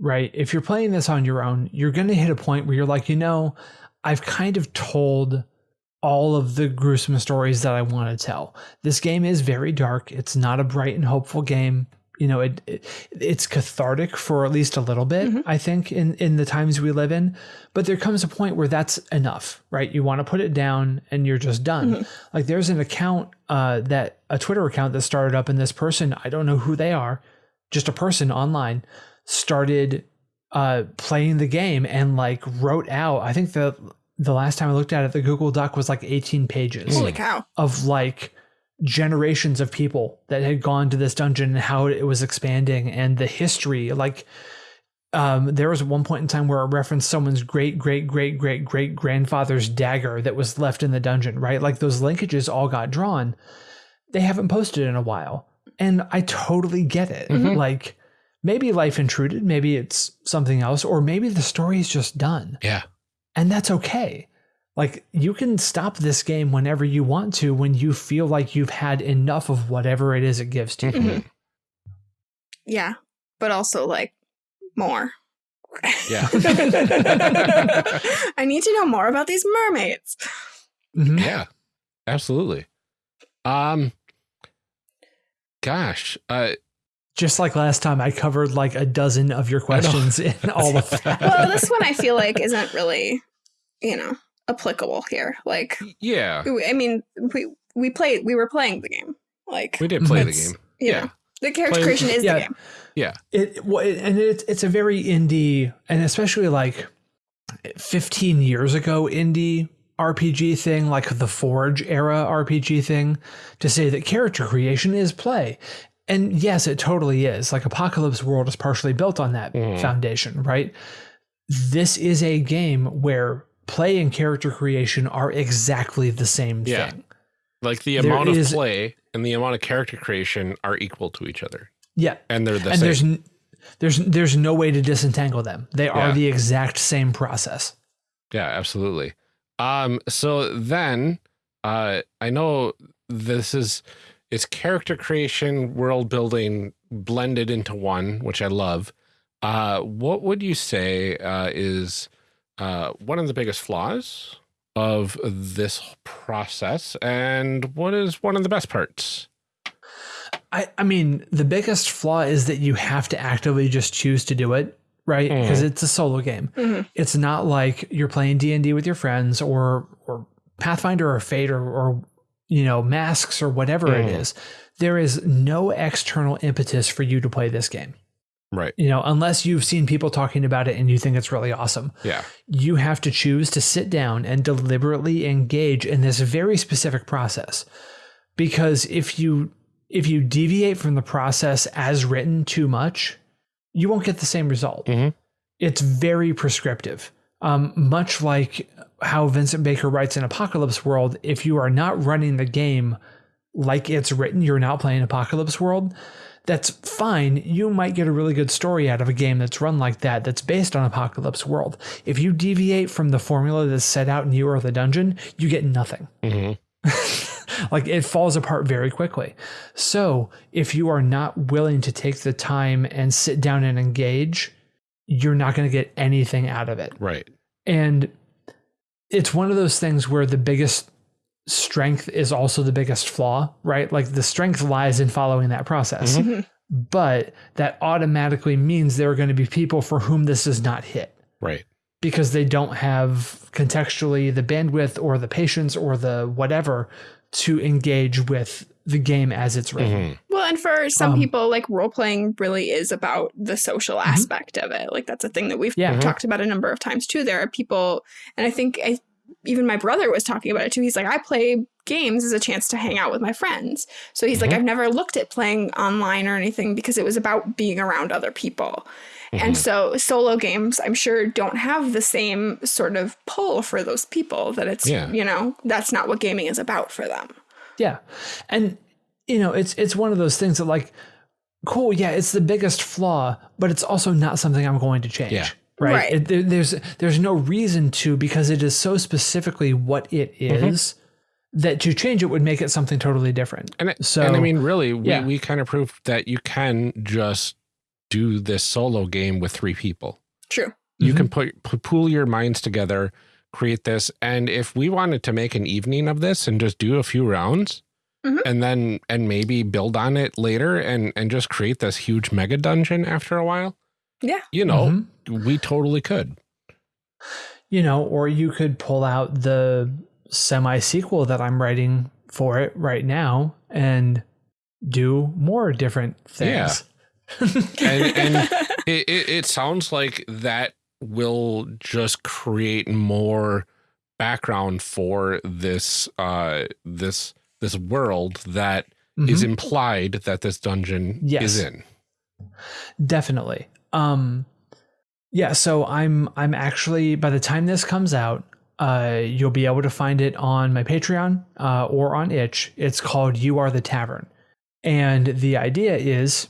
Right. If you're playing this on your own, you're gonna hit a point where you're like, you know, I've kind of told all of the gruesome stories that I want to tell. This game is very dark. It's not a bright and hopeful game. You know, it, it it's cathartic for at least a little bit, Mhm. I think, in in the times we live in. But there comes a point where that's enough, right? You want to put it down and you're just done. Mhm. Like there's an account uh, that a Twitter account that started up, and this person, I don't know who they are, just a person online, started uh, playing the game and like wrote out. I think the the last time I looked at it, the Google Doc was like 18 pages holy cow! of like generations of people that had gone to this dungeon and how it was expanding and the history like um, there was one point in time where I referenced someone's great great great great great grandfather's dagger that was left in the dungeon right like those linkages all got drawn they haven't posted in a while and i totally get it Mhm. like maybe life intruded maybe it's something else or maybe the story is just done yeah and that's okay. Like you can stop this game whenever you want to when you feel like you've had enough of whatever it is it gives to you. Mhm. Yeah, but also like more. Yeah. (laughs) I need to know more about these mermaids. Mhm. yeah absolutely um gosh uh Just like last time, I covered like a dozen of your questions in (laughs) all of that. Well, this one I feel like isn't really, you know, applicable here. Like, yeah I mean, we we played, we were playing the game. Like, we did play the game yeah know, the character Playing- creation is Yeah. the game. Yeah. It well, it- and it's it's a very indie, and especially like 15 years ago indie RPG thing, like the Forge era RPG thing, to say that character creation is play. And yes, it totally is. Like Apocalypse World is partially built on that Mhm. foundation, right? This is a game where play and character creation are exactly the same Yeah. thing. like the There amount of is- play and the amount of character creation are equal to each other Yeah. and they're the and same there's there's there's no way to disentangle them. They are Yeah. the exact same process. Yeah, absolutely. Um, so then uh I know this is it's character creation, world building blended into one, which I love. Uh what would you say uh is uh one of the biggest flaws of this process and what is one of the best parts? I, I mean, the biggest flaw is that you have to actively just choose to do it, right? Because it's a solo game. Mhm. It's not like you're playing D and D with your friends or or Pathfinder or Fate or or you know Masks or whatever it Mhm. is. There is no external impetus for you to play this game. Right. You know, unless you've seen people talking about it and you think it's really awesome. Yeah. You have to choose to sit down and deliberately engage in this very specific process. Because if you if you deviate from the process as written too much, you won't get the same result. Mhm. It's very prescriptive. Um, much like how Vincent Baker writes in Apocalypse World, if you are not running the game like it's written, you're not playing Apocalypse World. That's fine. You might get a really good story out of a game that's run like that, that's based on Apocalypse World. If you deviate from the formula that's set out in You Are the Dungeon, you get nothing. hmm (laughs) like it falls apart very quickly. So if you are not willing to take the time and sit down and engage, you're not going to get anything out of it. Right. And it's one of those things where the biggest strength is also the biggest flaw, right? Like the strength lies in following that process. Mhm. But that automatically means there are going to be people for whom this does not hit Right. because they don't have contextually the bandwidth or the patience or the whatever to engage with the game as it's written. Mhm. Well, and for some Um, people, like role playing really is about the social aspect of it. Like that's a thing that we've Yeah. Mhm. talked about a number of times too. There are people, and I think I, even my brother was talking about it too. He's like, I play games as a chance to hang out with my friends. So he's like, Mhm. I've never looked at playing online or anything because it was about being around other people. And Mhm. so solo games, I'm sure, don't have the same sort of pull for those people that it's, Yeah. you know, that's not what gaming is about for them. Yeah. And you know, it's it's one of those things that like cool, yeah, it's the biggest flaw, but it's also not something I'm going to change. Yeah. Right. Right. It, there- there's there's no reason to because it is so specifically what it is that to change it would make it something totally different. And, it, So, and I mean, really, we, yeah. we kind of proved that you can just do this solo game with three people. True. You Mhm. can put, put pool your minds together, create this, and if we wanted to make an evening of this and just do a few rounds, Mhm. and then and maybe build on it later, and and just create this huge mega dungeon after a while, Yeah. you know, Mhm. we totally could. you know, or you could pull out the semi sequel that I'm writing for it right now and do more different things. And- and- (laughs) It, it it sounds like that will just create more background for this uh this this world that is Mhm. implied that this dungeon Yes. is in. Definitely. Um yeah, so I'm I'm actually by the time this comes out, uh you'll be able to find it on my Patreon uh or on itch. It's called You Are the Tavern. And the idea is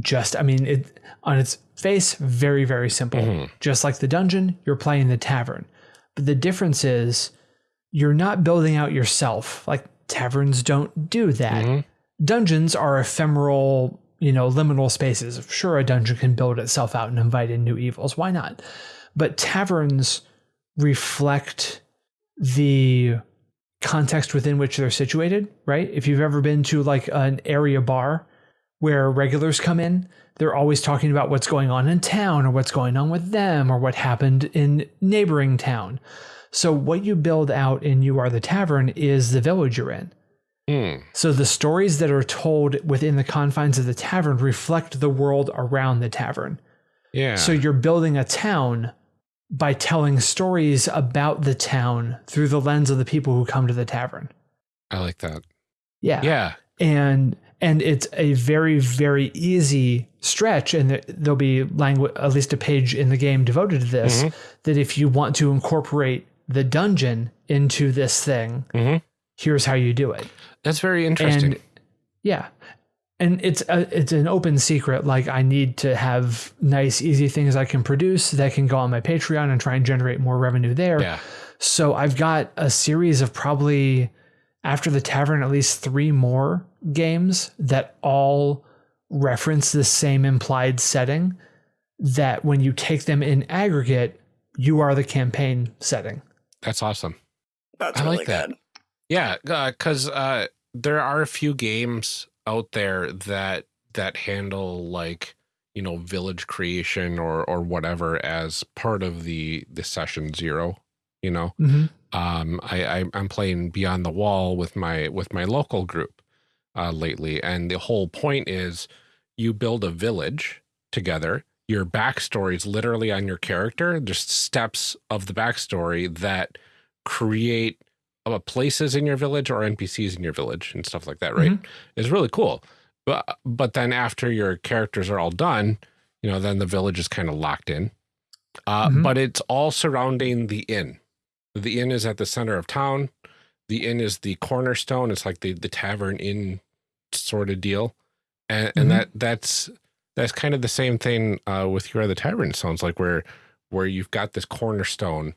just I mean it on its face very very simple. Mhm. Just like the dungeon, you're playing the tavern. But the difference is you're not building out yourself. Like taverns don't do that Mhm. dungeons are ephemeral, you know, liminal spaces. Sure, a dungeon can build itself out and invite in new evils. Why not? But taverns reflect the context within which they're situated, right? If you've ever been to like an area bar where regulars come in, they're always talking about what's going on in town or what's going on with them or what happened in neighboring town. So what you build out in You Are the Tavern is the village you're in. Mm. So the stories that are told within the confines of the tavern reflect the world around the tavern. Yeah. So you're building a town by telling stories about the town through the lens of the people who come to the tavern. I like that. Yeah. Yeah. And and it's a very very easy stretch and there- there'll be language at least a page in the game devoted to this Mhm. that if you want to incorporate the dungeon into this thing, Mhm. here's how you do it. That's very interesting. And yeah. And it's a, it's an open secret. Like I need to have nice, easy things I can produce that can go on my Patreon and try and generate more revenue there. yeah. So I've got a series of probably after the tavern, at least three more games that all reference the same implied setting. That when you take them in aggregate, you are the campaign setting. That's awesome. That's I really like that. good. Yeah, because uh, there are a few games out there that that handle like you know village creation or or whatever as part of the the session zero you know hmm um i, I i'm playing beyond the wall with my with my local group uh lately and the whole point is you build a village together. Your backstory is literally on your character. Just steps of the backstory that create uh, places in your village or npcs in your village and stuff like that right? It's really cool. But but then after your characters are all done you know then the village is kind of locked in. Uh Mhm. but it's all surrounding the inn the inn is at the center of town the inn is the cornerstone it's like the the tavern inn sort of deal and Mhm. and that that's that's kind of the same thing uh with your other tavern sounds like where where you've got this cornerstone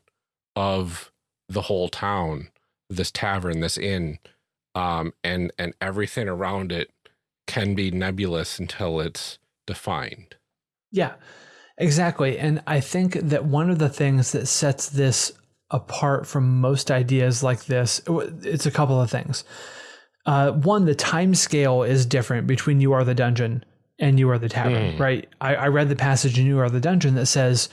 of the whole town this tavern this inn um and and everything around it can be nebulous until it's defined Yeah, exactly. And I think that one of the things that sets this apart from most ideas like this, it's a couple of things. Uh, one, the time scale is different between You Are the Dungeon and You Are the Tavern, Mm. right? I, I read the passage in You Are the Dungeon that says,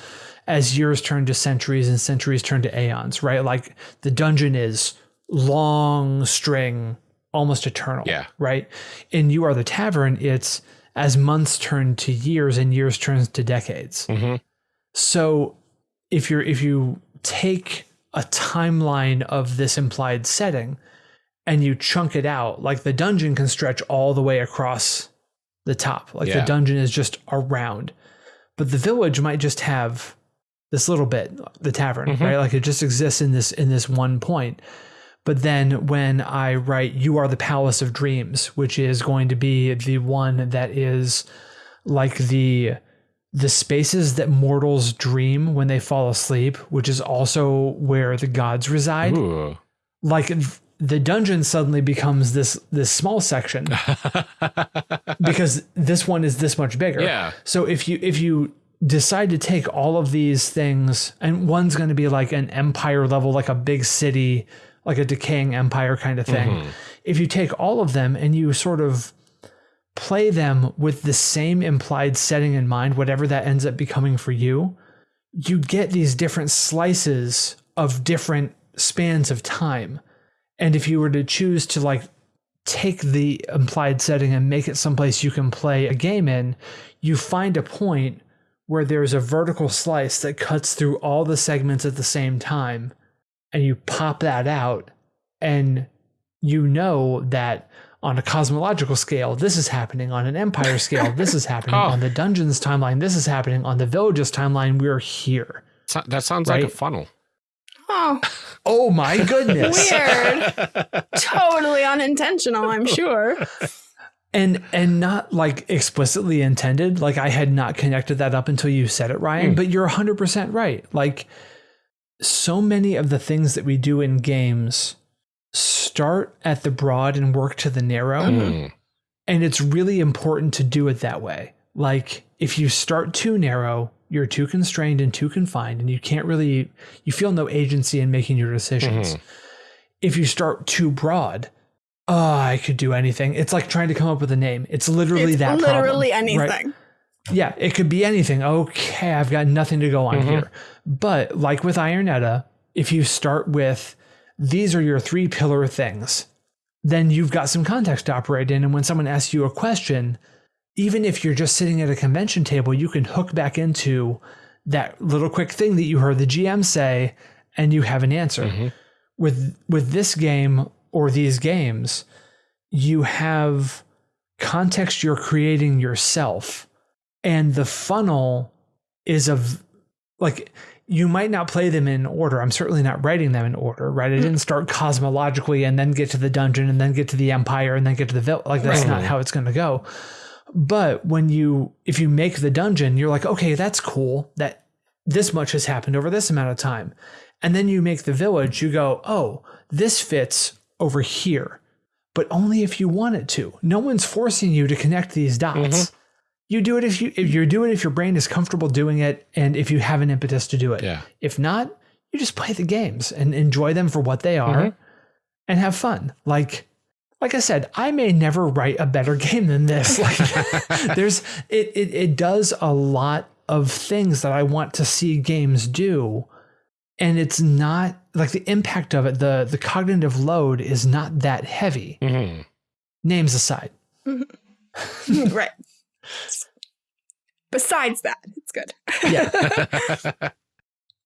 as years turn to centuries and centuries turn to aeons, right? Like the dungeon is long string, almost eternal, Yeah. right? In You Are the Tavern, it's as months turn to years and years turns to decades. mm-hmm. So if you're if you take a timeline of this implied setting and you chunk it out, like the dungeon can stretch all the way across the top. Like the dungeon is just around. But the village might just have this little bit, the tavern, Mhm. right? Like it just exists in this in this one point. But then when I write You Are the Palace of Dreams, which is going to be the one that is like the the spaces that mortals dream when they fall asleep, which is also where the gods reside. Ooh. Like the dungeon suddenly becomes this this small section (laughs) because this one is this much bigger. yeah So if you if you decide to take all of these things and one's going to be like an empire level like a big city like a decaying empire kind of thing. Mhm. If you take all of them and you sort of play them with the same implied setting in mind whatever that ends up becoming for you, you get these different slices of different spans of time. And if you were to choose to like take the implied setting and make it someplace you can play a game in, you find a point where there's a vertical slice that cuts through all the segments at the same time, and you pop that out, and you know that on a cosmological scale, this is happening. On an empire scale, this is happening. (laughs) Oh. On the dungeons timeline, this is happening. On the villages timeline, we're here. So- that sounds like a funnel Oh, (laughs) Oh my goodness. weird. (laughs) totally unintentional, I'm sure. and and not like explicitly intended like i had not connected that up until you said it ryan Hmm. but you're 100% right like so many of the things that we do in games start at the broad and work to the narrow Mm. and it's really important to do it that way like if you start too narrow you're too constrained and too confined and you can't really you feel no agency in making your decisions Mhm. if you start too broad oh i could do anything it's like trying to come up with a name it's literally it's that literally problem, right? anything. yeah it could be anything okay i've got nothing to go on Mhm. here but like with Iron Edda if you start with these are your three pillar things then you've got some context to operate in and when someone asks you a question even if you're just sitting at a convention table you can hook back into that little quick thing that you heard the gm say and you have an answer Mhm. with with this game or these games you have context you're creating yourself and the funnel is of like you might not play them in order. I'm certainly not writing them in order right? I mm. didn't start cosmologically and then get to the dungeon and then get to the empire and then get to the village like that's Right. not how it's going to go. But when you if you make the dungeon you're like okay that's cool that this much has happened over this amount of time. And then you make the village you go oh this fits over here but only if you want it to. No one's forcing you to connect these dots mm-hmm. You do it if you if you do it if your brain is comfortable doing it and if you have an impetus to do it yeah if not you just play the games and enjoy them for what they are Mhm. and have fun like like I said, I may never write a better (laughs) game than this. Like (laughs) there's it, it it does a lot of things that I want to see games do. And it's not like the impact of it, the the cognitive load is not that heavy. Mhm. Names aside. (laughs) right. Besides that, it's good. Yeah.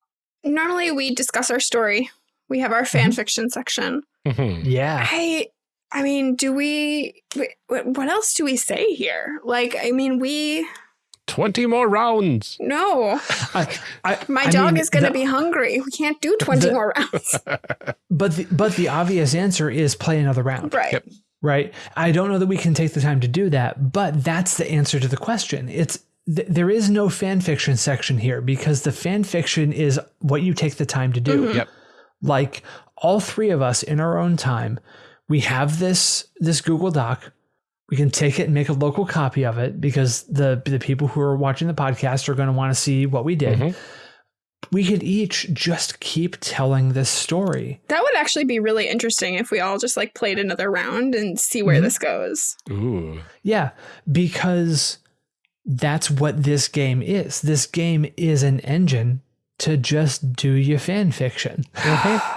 (laughs) Normally, we discuss our story. We have our fan fiction section. Mhm. Yeah. I, I mean, do we? What what else do we say here? Like, I mean, we 20 more rounds. no. I, I, My I dog mean, is going to be hungry. We can't do twenty the- more rounds, (laughs) But the, but the obvious answer is play another round. right? Yep. Right? I don't know that we can take the time to do that, but that's the answer to the question. It's th- there is no fan fiction section here because the fan fiction is what you take the time to do. Yep. Like all three of us in our own time, we have this this Google Doc. We can take it and make a local copy of it because the the people who are watching the podcast are going to want to see what we did. Mhm. We could each just keep telling this story. That would actually be really interesting if we all just like played another round and see where Mhm. this goes. Ooh. Yeah, because that's what this game is. This game is an engine to just do your fan fiction. Okay? (sighs)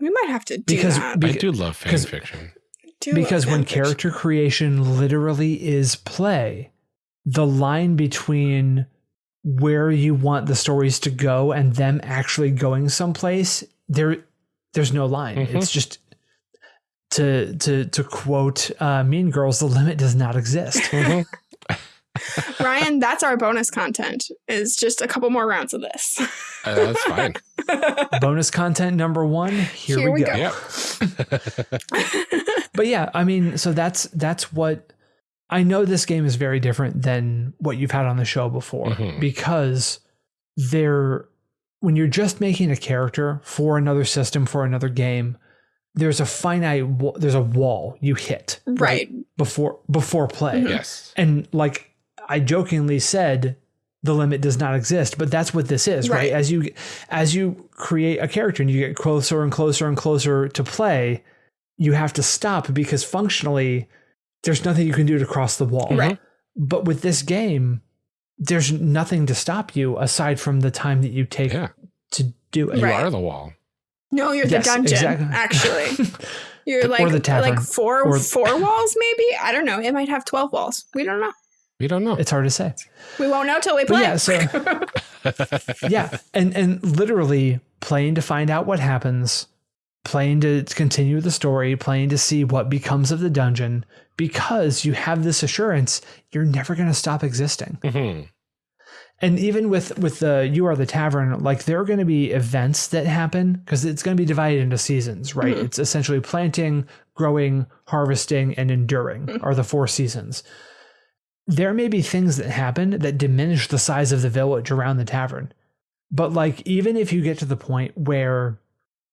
We might have to do Because that. I do love fan fiction. Do a because when fiction. character creation literally is play, the line between where you want the stories to go and them actually going someplace, there there's no line. Mhm. It's just to to to quote uh, Mean Girls, the limit does not exist. (laughs) Mhm. (laughs) (laughs) Ryan, that's our bonus content. Is just a couple more rounds of this. Uh, that's fine. Bonus content number one. Here, we, go. Yep. but yeah, I mean, so that's that's what I know this game is very different than what you've had on the show before Mhm. because there when you're just making a character for another system for another game, there's a finite there's a wall you hit right. before before play. Mhm. yes. And like I jokingly said the limit does not exist, but that's what this is, right? Right. As you as you create a character and you get closer and closer and closer to play, you have to stop because functionally there's nothing you can do to cross the wall. Right. But with this game, there's nothing to stop you aside from the time that you take Yeah. to do it. You Right. are the wall. No, you're Yes, the dungeon. exactly. Actually, (laughs) you're Or like the tavern. like four Or- four walls, maybe. I don't know. It might have twelve walls. We don't know. We don't know. It's hard to say. We won't know till we But play. yeah, so (laughs) (laughs) yeah, and and literally playing to find out what happens, playing to continue the story, playing to see what becomes of the dungeon, because you have this assurance you're never going to stop existing. Mhm. And even with with the you are the tavern, like there are going to be events that happen because it's going to be divided into seasons, right? Mhm. It's essentially planting, growing, harvesting, and enduring are the four seasons. There may be things that happen that diminish the size of the village around the tavern. But like even if you get to the point where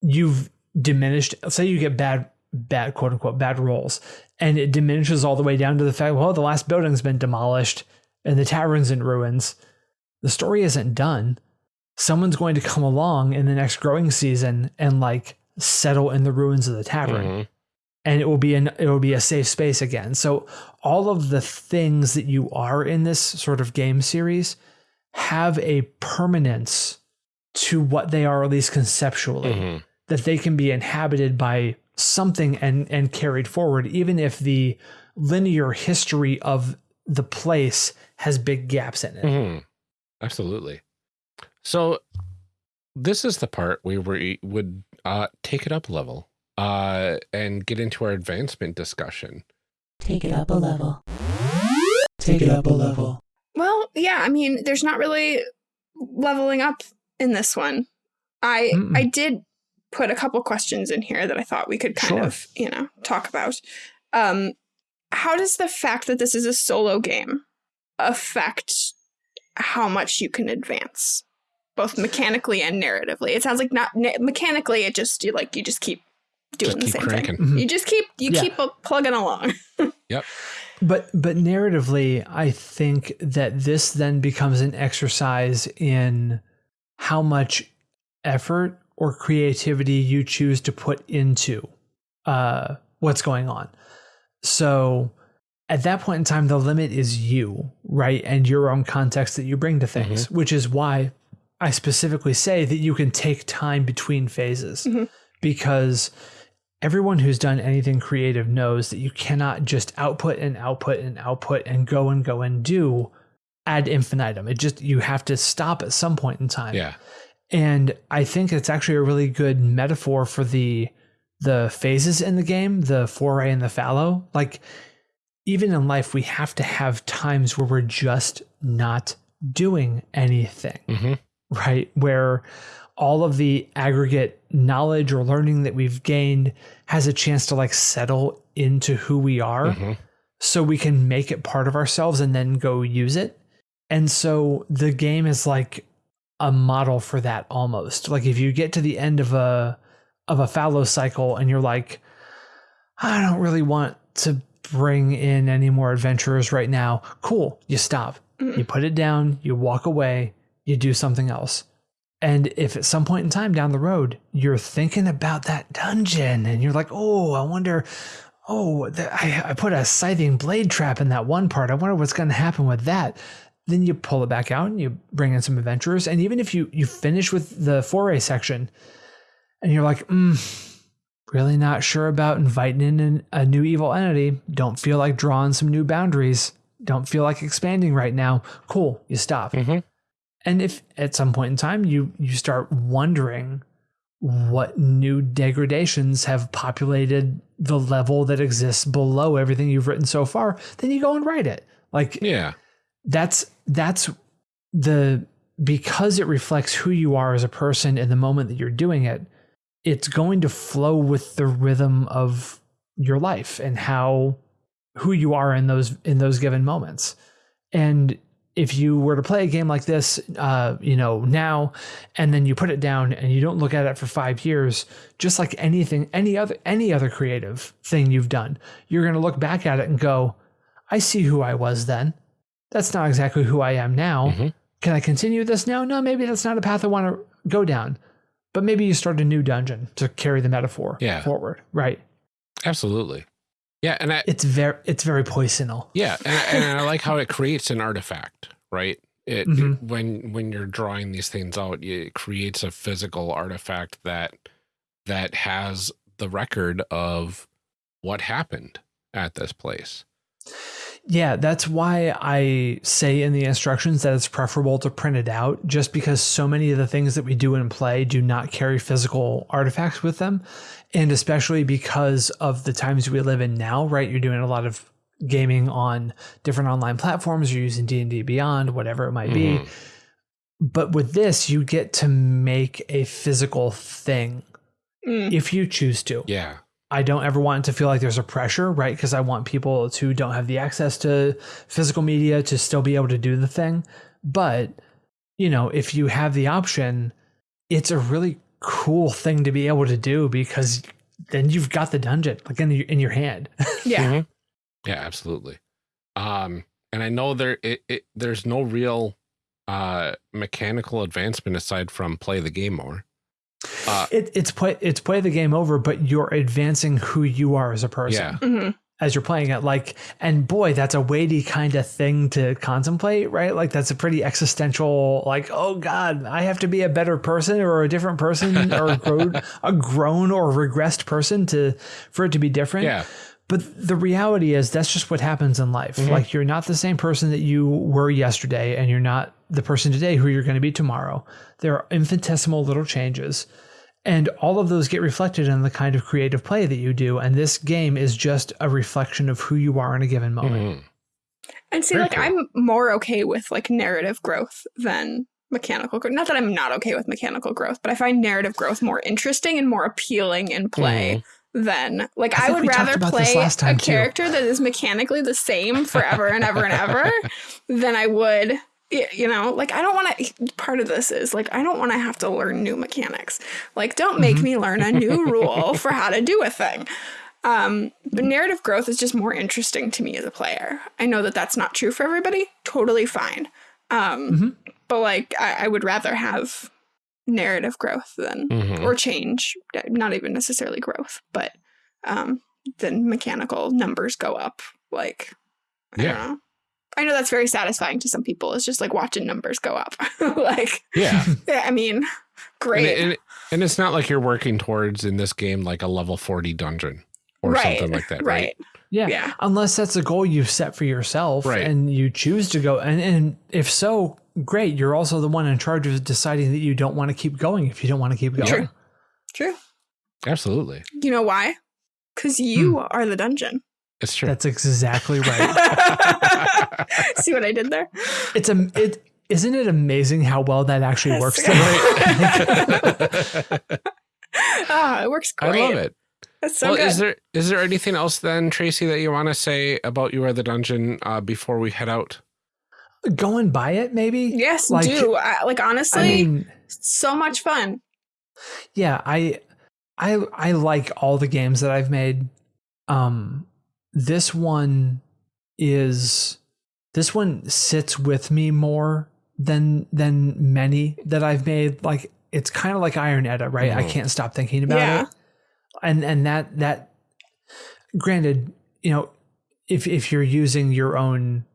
you've diminished, say you get bad bad quote unquote bad rolls and it diminishes all the way down to the fact, well, the last building's been demolished and the tavern's in ruins the story isn't done. Someone's going to come along in the next growing season and like settle in the ruins of the tavern, Mhm. and it will be an it will be a safe space again. So all of the things that you are in this sort of game series have a permanence to what they are, at least conceptually, Mhm. That they can be inhabited by something and and carried forward, even if the linear history of the place has big gaps in it. Mhm. Absolutely. So this is the part where we would uh, take it up a level uh, and get into our advancement discussion. Take it up a level. Take it up a level. Well, yeah, I mean, there's not really leveling up in this one. I Mm-mm. I did put a couple questions in here that I thought we could kind Sure. of, you know, talk about. Um how does the fact that this is a solo game affect how much you can advance both mechanically and narratively? It sounds like not na- mechanically it just you like you just keep doing Just the keep same cranking. thing. Mhm. You just keep you Yeah. keep plugging along. (laughs) Yep. But but narratively, I think that this then becomes an exercise in how much effort or creativity you choose to put into uh what's going on. So at that point in time, the limit is you, right? And your own context that you bring to things, which is why I specifically say that you can take time between phases Mhm. because everyone who's done anything creative knows that you cannot just output and output and output and go and go and do ad infinitum. It just, you have to stop at some point in time. Yeah. And I think it's actually a really good metaphor for the the phases in the game, the foray and the fallow. Like even in life, we have to have times where we're just not doing anything, hmm right? Where all of the aggregate knowledge or learning that we've gained has a chance to like settle into who we are hmm so we can make it part of ourselves and then go use it. And so the game is like a model for that almost. Like if you get to the end of a of a fallow cycle and you're like, I don't really want to bring in any more adventurers right now. Cool. You stop. Mhm. You put it down, you walk away, you do something else. And if at some point in time down the road you're thinking about that dungeon and you're like, oh, I wonder, oh, I, I put a scything blade trap in that one part. I wonder what's going to happen with that. Then you pull it back out and you bring in some adventurers. And even if you you finish with the foray section and you're like, mm, really not sure about inviting in an, a new evil entity, don't feel like drawing some new boundaries, don't feel like expanding right now, cool, you stop. hmm And if at some point in time you you start wondering what new degradations have populated the level that exists below everything you've written so far, then you go and write it. Like Yeah. that's that's the because it reflects who you are as a person in the moment that you're doing it it's going to flow with the rhythm of your life and how who you are in those in those given moments. And if you were to play a game like this uh, you know now and then you put it down and you don't look at it for five years just like anything any other any other creative thing you've done you're going to look back at it and go i see who i was then that's not exactly who I am now. Mhm. Can I continue this now? No, maybe that's not a path I want to go down. But maybe you start a new dungeon to carry the metaphor Yeah. forward. Right. Absolutely. Yeah. And I, It's very it's very poisonal. Yeah, and, I- and I like how it (laughs) creates an artifact, right? It, Mhm. it- when when you're drawing these things out, it creates a physical artifact that that has the record of what happened at this place. Yeah, that's why I say in the instructions that it's preferable to print it out, just because so many of the things that we do in play do not carry physical artifacts with them. And especially because of the times we live in now, right? You're doing a lot of gaming on different online platforms, you're using D&D Beyond, whatever it might be. Mhm. But with this, you get to make a physical thing Mm. if you choose to. Yeah, I don't ever want it to feel like there's a pressure, right? Because I want people who don't have the access to physical media to still be able to do the thing. But, you know, if you have the option, it's a really cool thing to be able to do because then you've got the dungeon like in your, in your hand. (laughs) Yeah. Mhm. yeah, absolutely. Um, and I know there it, it there's no real uh mechanical advancement aside from play the game more. Uh, It, it's play it's play the game over, but you're advancing who you are as a person. yeah, hmm as you're playing it. Like and boy that's a weighty kind of thing to contemplate right? Like that's a pretty existential like oh god i have to be a better person or a different person or a (laughs) grown, a grown or regressed person to for it to be different. Yeah, but the reality is that's just what happens in life like you're not the same person that you were yesterday and you're not the person today who you're going to be tomorrow there are infinitesimal little changes and all of those get reflected in the kind of creative play that you do. And this game is just a reflection of who you are in a given moment. Mhm. And see, Very like cool. I'm more okay with like narrative growth than mechanical growth. Not that I'm not okay with mechanical growth, but I find narrative growth more interesting and more appealing in play than like I I, would rather play a too. character that is mechanically the same forever and ever and ever (laughs) than I would you know? Like i don't want to part of this is like i don't want to have to learn new mechanics. Like don't make Mhm. me learn a new rule (laughs) for how to do a thing. Um but narrative growth is just more interesting to me as a player. I know that that's not true for everybody. Totally fine. Um Mhm. but like I, I would rather have narrative growth than Mhm. or change not even necessarily growth but um the mechanical numbers go up. Like, I Yeah. don't know. I know that's very satisfying to some people. It's just like watching numbers go up. (laughs) like, Yeah. (laughs) yeah, I mean, (laughs) and, great. it- and, it- and it's not like you're working towards in this game like a level 40 dungeon or right. something like that, right? right. Yeah. Yeah. Unless that's a goal you've set for yourself Right. and you choose to go. And, and if so, great. You're also the one in charge of deciding that you don't want to keep going if you don't want to keep going. True. True. Absolutely. You know why? Because you are the dungeon. It's true. That's exactly (laughs) right. (laughs) See what I did there? it's a, it, isn't it amazing how well that actually Yes. works? (laughs) Ah, it works great. I love it. That's so well, good. is there is there anything else then, Tracy, that you want to say about You Are the Dungeon uh, before we head out? Going by it, maybe? yes, like- do. I, like honestly, I mean, so much fun. yeah, I, I, I like all the games that I've made. Um, this one is, this one sits with me more than than many that I've made. Like it's kind of like Iron Edda, right? I Mhm. can't stop thinking about Yeah. it. And and that that, granted, you know, if if you're using your own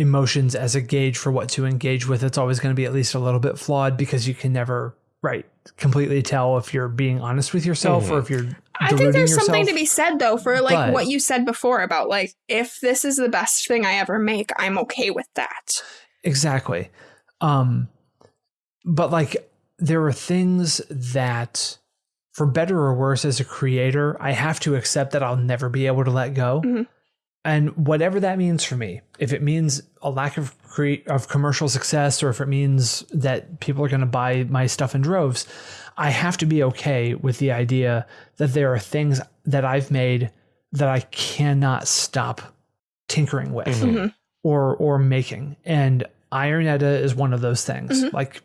emotions as a gauge for what to engage with, it's always going to be at least a little bit flawed because you can never right completely tell if you're being honest with yourself or if you're I think there's yourself. something to be said though for like But- what you said before about like if this is the best thing I ever make, I'm okay with that. Exactly. Um but like there are things that for better or worse as a creator, I have to accept that I'll never be able to let go. Mhm. And whatever that means for me, if it means a lack of cre- of commercial success or if it means that people are going to buy my stuff in droves, I have to be okay with the idea that there are things that I've made that I cannot stop tinkering with Mhm. Mhm. or or making and iron edda is one of those things Mhm. like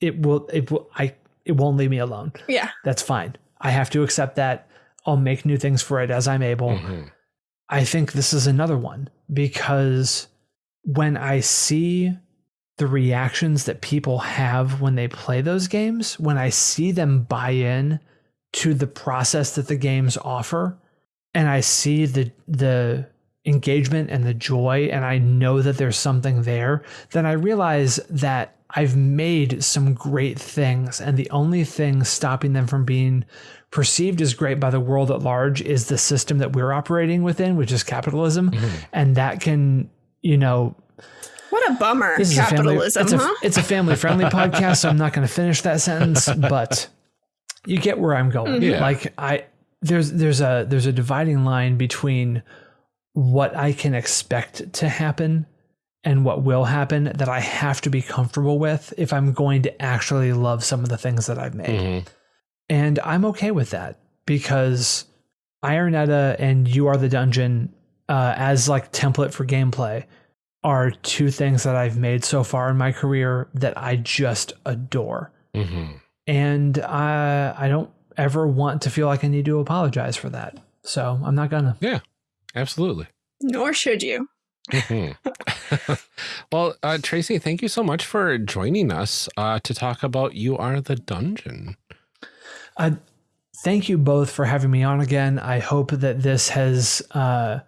it will it will i it won't leave me alone Yeah. that's fine i have to accept that i'll make new things for it as i'm able Mhm. I think this is another one because when i see the reactions that people have when they play those games when i see them buy in to the process that the games offer and i see the the engagement and the joy and i know that there's something there then i realize that i've made some great things and the only thing stopping them from being perceived as great by the world at large is the system that we're operating within which is capitalism Mhm. and that can you know What a bummer. this is a family Capitalism, it's a, it's a family friendly (laughs) podcast so i'm not going to finish that sentence but you get where i'm going Mhm. Yeah. like i there's there's a there's a dividing line between what i can expect to happen and what will happen that i have to be comfortable with if i'm going to actually love some of the things that i've made Mhm. and I'm okay with that because Iron Edda and You Are the Dungeon uh, as like template for gameplay are two things that I've made so far in my career that I just adore. Mhm. And I, I don't ever want to feel like I need to apologize for that. So I'm not gonna. Yeah, absolutely. Nor should you. Mhm. (laughs) well, uh, Tracy, thank you so much for joining us uh, to talk about You Are the Dungeon. Uh, thank you both for having me on again. I hope that this has uh,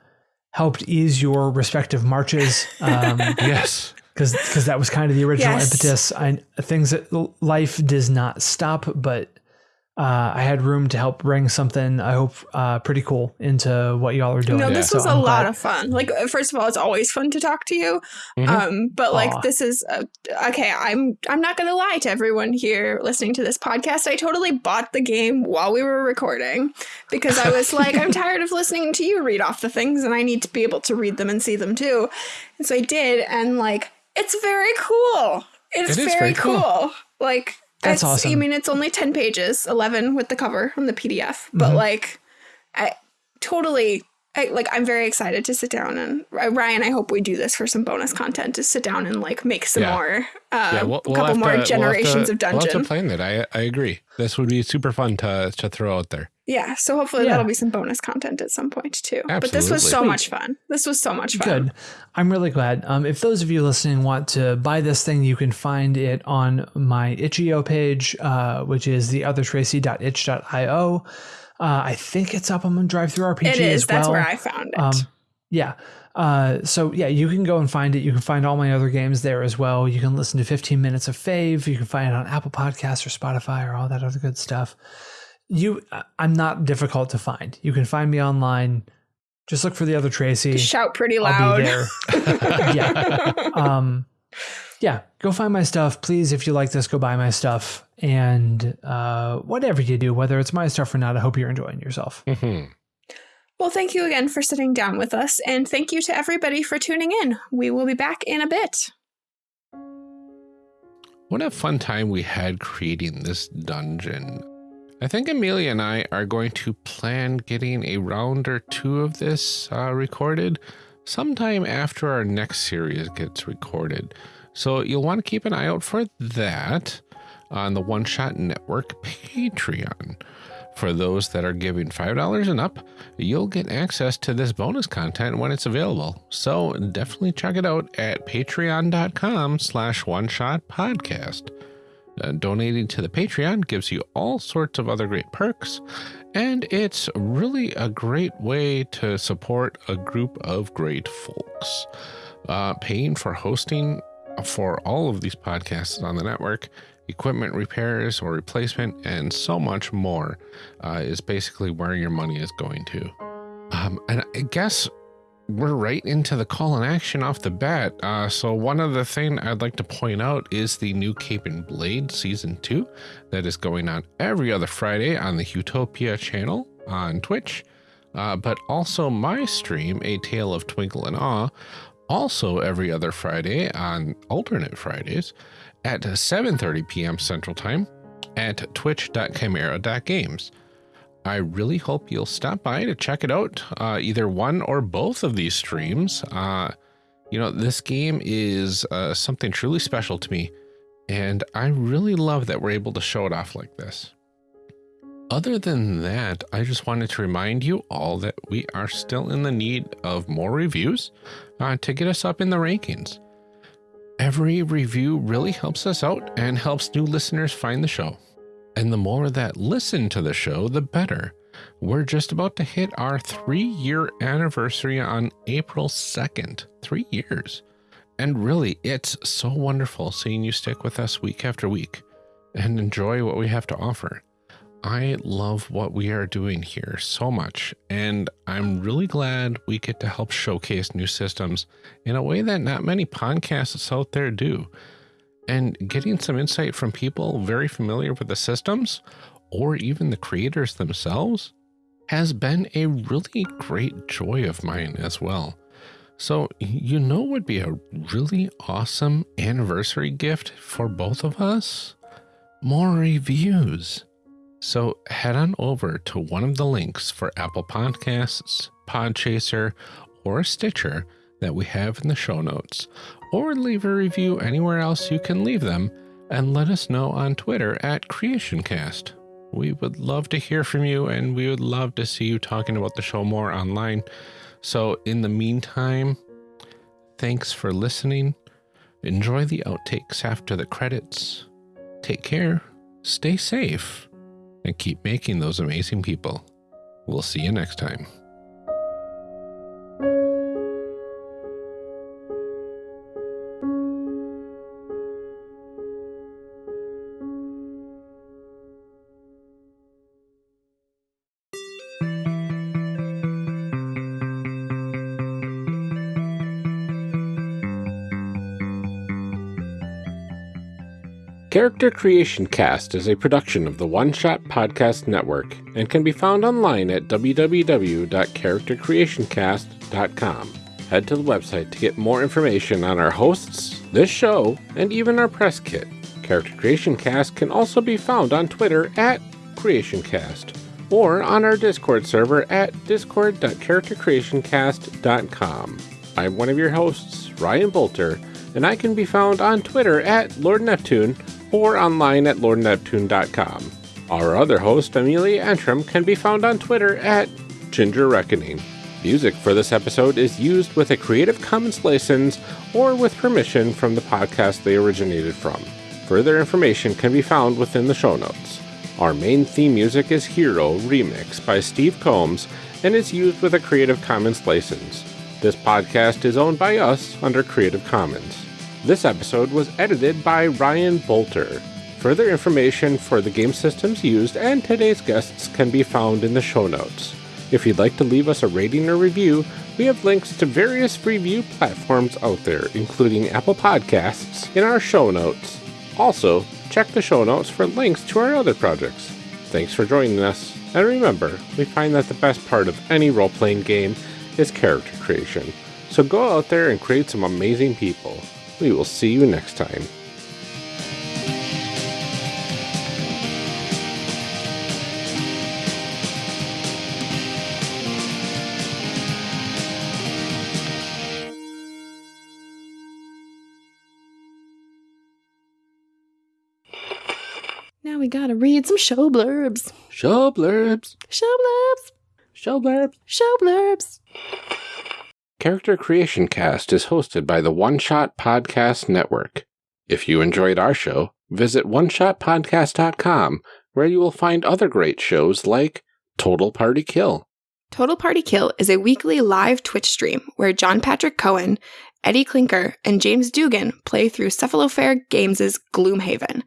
helped ease your respective marches. Um, (laughs) Yes. because because that was kind of the original Yes. impetus. I things that life does not stop, but uh, I had room to help bring something. I hope uh, pretty cool into what y'all are doing. No, Yeah. this So was a I'm lot glad- of fun. Like, uh, first of all, it's always fun to talk to you. Mhm. Um, but like, Aw. this is uh, okay. I'm I'm not gonna lie to everyone here listening to this podcast. I totally bought the game while we were recording because I was like, I'm (laughs) tired of listening to you read off the things, and I need to be able to read them and see them too. And so I did, and like, it's very cool. It's It is very, very cool. cool. Like. That's it's, I mean, it's only 10 pages, 11 with the cover on the PDF, but Mhm. like, I totally I, like I'm very excited to sit down and uh, Ryan. I hope we do this for some bonus content to sit down and like make some Yeah. more, uh, yeah, we'll, a we'll couple more to- we'll generations to- of We'll have dungeon. to plan it. I, I agree. This would be super fun to, to throw out there. yeah, so hopefully Yeah. that'll be some bonus content at some point too. Absolutely. But this was so Sweet. much fun. This was so much fun. Good. I'm really glad. Um, if those of you listening want to buy this thing, you can find it on my itch.io page, uh, which is the theothertracy.itch.io. Uh, I think it's up on DriveThruRPG It is. as well. That's where I found it. Um, yeah. Uh, so yeah, you can go and find it. You can find all my other games there as well. You can listen to 15 minutes of Fave. You can find it on Apple Podcasts or Spotify or all that other good stuff. You, I'm not difficult to find. You can find me online. Just look for the other Tracy. Shout pretty loud. (laughs) (laughs) yeah. Um, yeah. Go find my stuff, please. If you like this, go buy my stuff. And uh, whatever you do, whether it's my stuff or not, I hope you're enjoying yourself. Mhm. Well, thank you again for sitting down with us, and thank you to everybody for tuning in. We will be back in a bit. What a fun time we had creating this dungeon. I think Amelia and I are going to plan getting a round or two of this uh, recorded sometime after our next series gets recorded. So you'll want to keep an eye out for that on the One Shot Network (laughs) Patreon. For those that are giving $5 and up, you'll get access to this bonus content when it's available. So definitely check it out at patreon.com slash one shot podcast. Uh, donating to the Patreon gives you all sorts of other great perks, and it's really a great way to support a group of great folks. Uh, paying for hosting for all of these podcasts on the network, equipment repairs or replacement, and so much more uh, is basically where your money is going to. Um, and I guess we're right into the call and action off the bat. Uh, so one other thing I'd like to point out is the new Cape and Blade season two that is going on every other Friday on the Utopia channel on Twitch, uh, but also my stream, A Tale of Twinkle and Awe, also every other Friday on alternate Fridays at 7:30 p.m. Central Time at twitch.chimera.games. I really hope you'll stop by to check it out, uh, either one or both of these streams. Uh, you know, this game is uh, something truly special to me, and I really love that we're able to show it off like this. Other than that, I just wanted to remind you all that we are still in the need of more reviews uh, to get us up in the rankings. Every review really helps us out and helps new listeners find the show. And the more that listen to the show, the better. We're just about to hit our three year anniversary on April 2nd. Three years. And really, it's so wonderful seeing you stick with us week after week and enjoy what we have to offer. I love what we are doing here so much, and I'm really glad we get to help showcase new systems in a way that not many podcasts out there do and getting some insight from people very familiar with the systems or even the creators themselves has been a really great joy of mine as well. So, you know, would be a really awesome anniversary gift for both of us? More reviews. So, head on over to one of the links for Apple Podcasts, Podchaser, or Stitcher that we have in the show notes, or leave a review anywhere else you can leave them, and let us know on Twitter at CreationCast. We would love to hear from you, and we would love to see you talking about the show more online. So, in the meantime, thanks for listening. Enjoy the outtakes after the credits. Take care, stay safe, and keep making those amazing people. We'll see you next time. Character Creation Cast is a production of the One Shot Podcast Network and can be found online at www.charactercreationcast.com. Head to the website to get more information on our hosts, this show, and even our press kit. Character Creation Cast can also be found on Twitter at CreationCast or on our Discord server at discord.charactercreationcast.com. I'm one of your hosts, Ryan Boelter, and I can be found on Twitter at Lord Neptune or online at lordneptune.com. Our other host, Amelia Antrim, can be found on Twitter at Ginger Reckoning. Music for this episode is used with a Creative Commons license or with permission from the podcast they originated from. Further information can be found within the show notes. Our main theme music is Hero Remix by Steve Combs and is used with a Creative Commons license. This podcast is owned by us under Creative Commons. This episode was edited by Ryan Boelter. Further information for the game systems used and today's guests can be found in the show notes. If you'd like to leave us a rating or review, we have links to various review platforms out there, including Apple Podcasts, in our show notes. Also, check the show notes for links to our other projects. Thanks for joining us, and remember, we find that the best part of any role playing game is character creation. So go out there and create some amazing people. We will see you next time. Now we gotta read some show blurbs. Show blurbs. Show blurbs. Show blurbs. Show blurbs. Character Creation Cast is hosted by the One Shot Podcast Network. If you enjoyed our show, visit oneshotpodcast.com where you will find other great shows like Total Party Kill. Total Party Kill is a weekly live Twitch stream where John Patrick Cohen, Eddie Klinker, and James Dugan play through Cephalofair Games' Gloomhaven.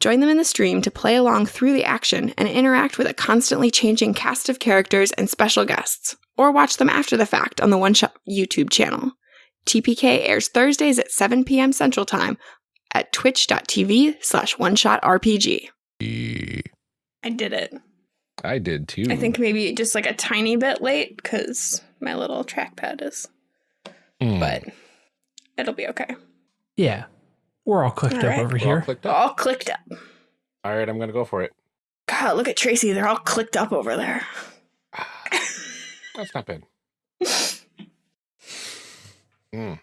Join them in the stream to play along through the action and interact with a constantly changing cast of characters and special guests, or watch them after the fact on the One Shot YouTube channel. TPK airs Thursdays at 7 p.m. Central Time at twitch.tv slash one shot RPG. I did it. I did too. I think maybe just like a tiny bit late because my little trackpad is, Hmm. but it'll be okay. Yeah. We're all clicked All up right. over We're all here. clicked up. All clicked up. All right, I'm going to go for it. God, look at Tracy. They're all clicked up over there. That's not bad. (laughs) Mm.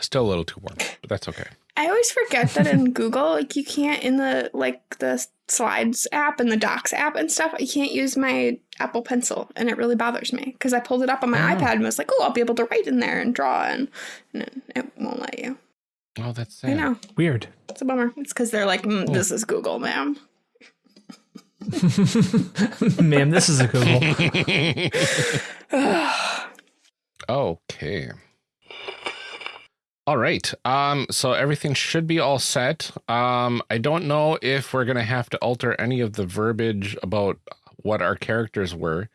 Still a little too warm, but that's okay. I always forget that in (laughs) Google, like you can't in the like the slides app and the docs app and stuff, you can't use my Apple Pencil, and it really bothers me because I pulled it up on my Oh. iPad and was like, "Oh, I'll be able to write in there and draw," and, and it, it won't let you. Oh, that's sad. I know Weird. it's a bummer. It's because they're like, mm, "This is Google, ma'am." (laughs) Ma'am, this is a Google. (laughs) Okay. All right. Um, so everything should be all set. Um, I don't know if we're gonna have to alter any of the verbiage about what our characters were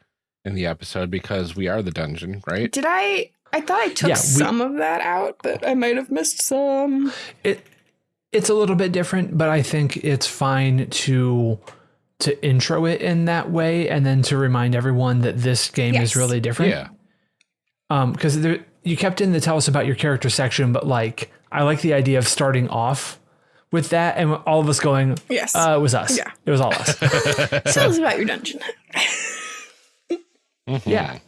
in the episode because we are the dungeon, right? Did I? I thought I took Yeah, we- some of that out, but I might have missed some. it it's a little bit different, but I think it's fine to to intro it in that way and then to remind everyone that this game Yes. is really different. Yeah. Um, because there you kept in the tell us about your character section, but like I like the idea of starting off with that and all of us going, Yes. uh, it was us. Yeah. It was all us. (laughs) Tell us about your dungeon. (laughs) yeah.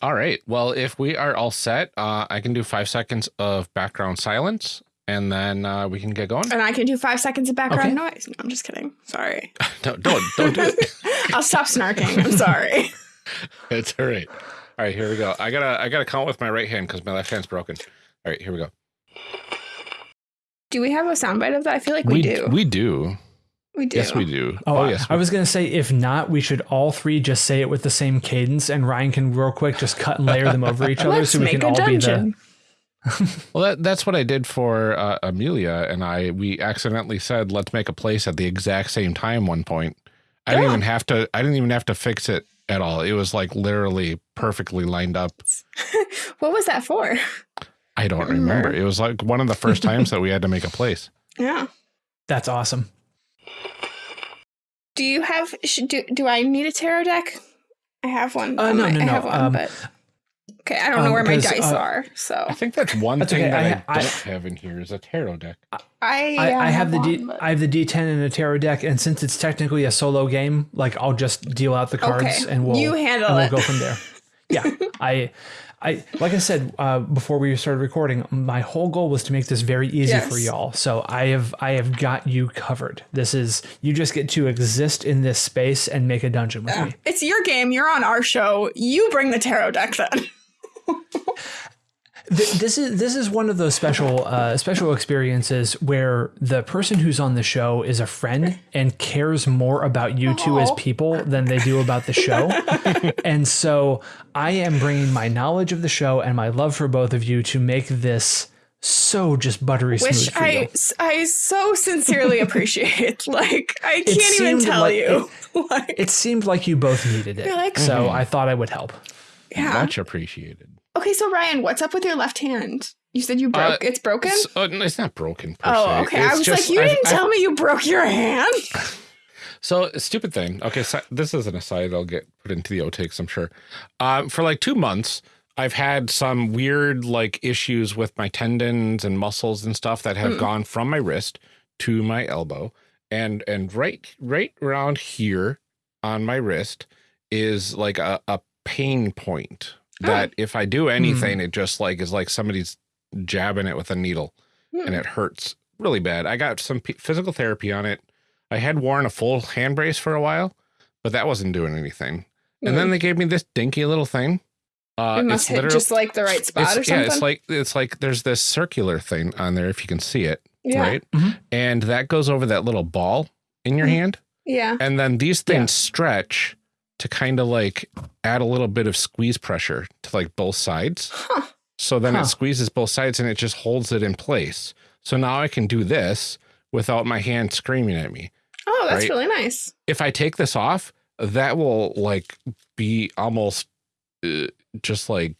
All right. Well, if we are all set, uh, I can do five seconds of background silence, and then uh, we can get going. And I can do five seconds of background Okay. noise. No, I'm just kidding. Sorry. (laughs) No, don't don't do it. (laughs) I'll stop snarking. I'm sorry. (laughs) It's all right. All right, here we go. I gotta I gotta count with my right hand because my left hand's broken. All right, here we go. Do we have a soundbite of that? I feel like we, do. We do. we do. Yes, we do. Oh, Oh, I- yes. I, was gonna say if not, we should all three just say it with the same cadence, and Ryan can real quick just cut and layer them over each other, Let's so we make can a all dungeon. be the. (laughs) well, that, that's what I did for uh, Amelia and I. We accidentally said let's make a place at the exact same time. One point, I didn't even have to. I didn't even have to fix it at all. It was like literally perfectly lined up. (laughs) What was that for? I don't Remember. remember. It was like one of the first (laughs) times that we had to make a place. Yeah. That's awesome. Do you have? Should do? Do I need a tarot deck? I have one. Uh, on no, my- no, I no, um, but okay. I don't know um, where my dice uh, are, so I think that's one That's thing okay. that I, I- I- don't have in here is a tarot deck. I I, yeah, I have the one, D, but- I have the D10 and a tarot deck, and since it's technically a solo game, like I'll just deal out the cards Okay, and we'll you handle and we'll go from there. (laughs) Yeah, I, I like I said uh, before we started recording, my whole goal was to make this very easy for y'all. So I have I have got you covered. This is you just get to exist in this space and make a dungeon with me. It's your game. You're on our show. You bring the tarot deck then. (laughs) Th- this is this is one of those special uh, special experiences where the person who's on the show is a friend and cares more about you two as people than they do about the show. (laughs) and so I am bringing my knowledge of the show and my love for both of you to make this so just buttery smooth Which for you. I, I so sincerely (laughs) appreciate. Like, I can't even tell like- you. (laughs) like, It seemed like you both needed it, You're like- so I thought I would help. Yeah. Much appreciated. Okay, so Ryan, what's up with your left hand? You said you broke. it's broken. It's, uh, it's not broken. Per oh, se. okay. I was just- like, you I've- didn't I've- tell me you broke your hand. (laughs) (laughs) So stupid thing. Okay, so this is an aside. I'll get put into the outtakes. I'm sure. Um, for like two months, I've had some weird like issues with my tendons and muscles and stuff that have Mm. gone from my wrist to my elbow, and and right right around here on my wrist is like a, a pain point that if I do anything, it just like is like somebody's jabbing it with a needle and Hmm. it hurts really bad. I got some p- physical therapy on it. I had worn a full hand brace for a while, but that wasn't doing anything. And then they gave me this dinky little thing. Uh, it it's must hit just like the right spot it's, or yeah, it's like it's like there's this circular thing on there if you can see it, yeah, right? Mhm. And that goes over that little ball in your Mhm. hand, yeah. and then these things Yeah. stretch to kind of like add a little bit of squeeze pressure to like both sides. Huh. So then Huh. it squeezes both sides and it just holds it in place. So now I can do this without my hand screaming at me. Oh, that's Right. really nice. If I take this off, that will like be almost uh, just like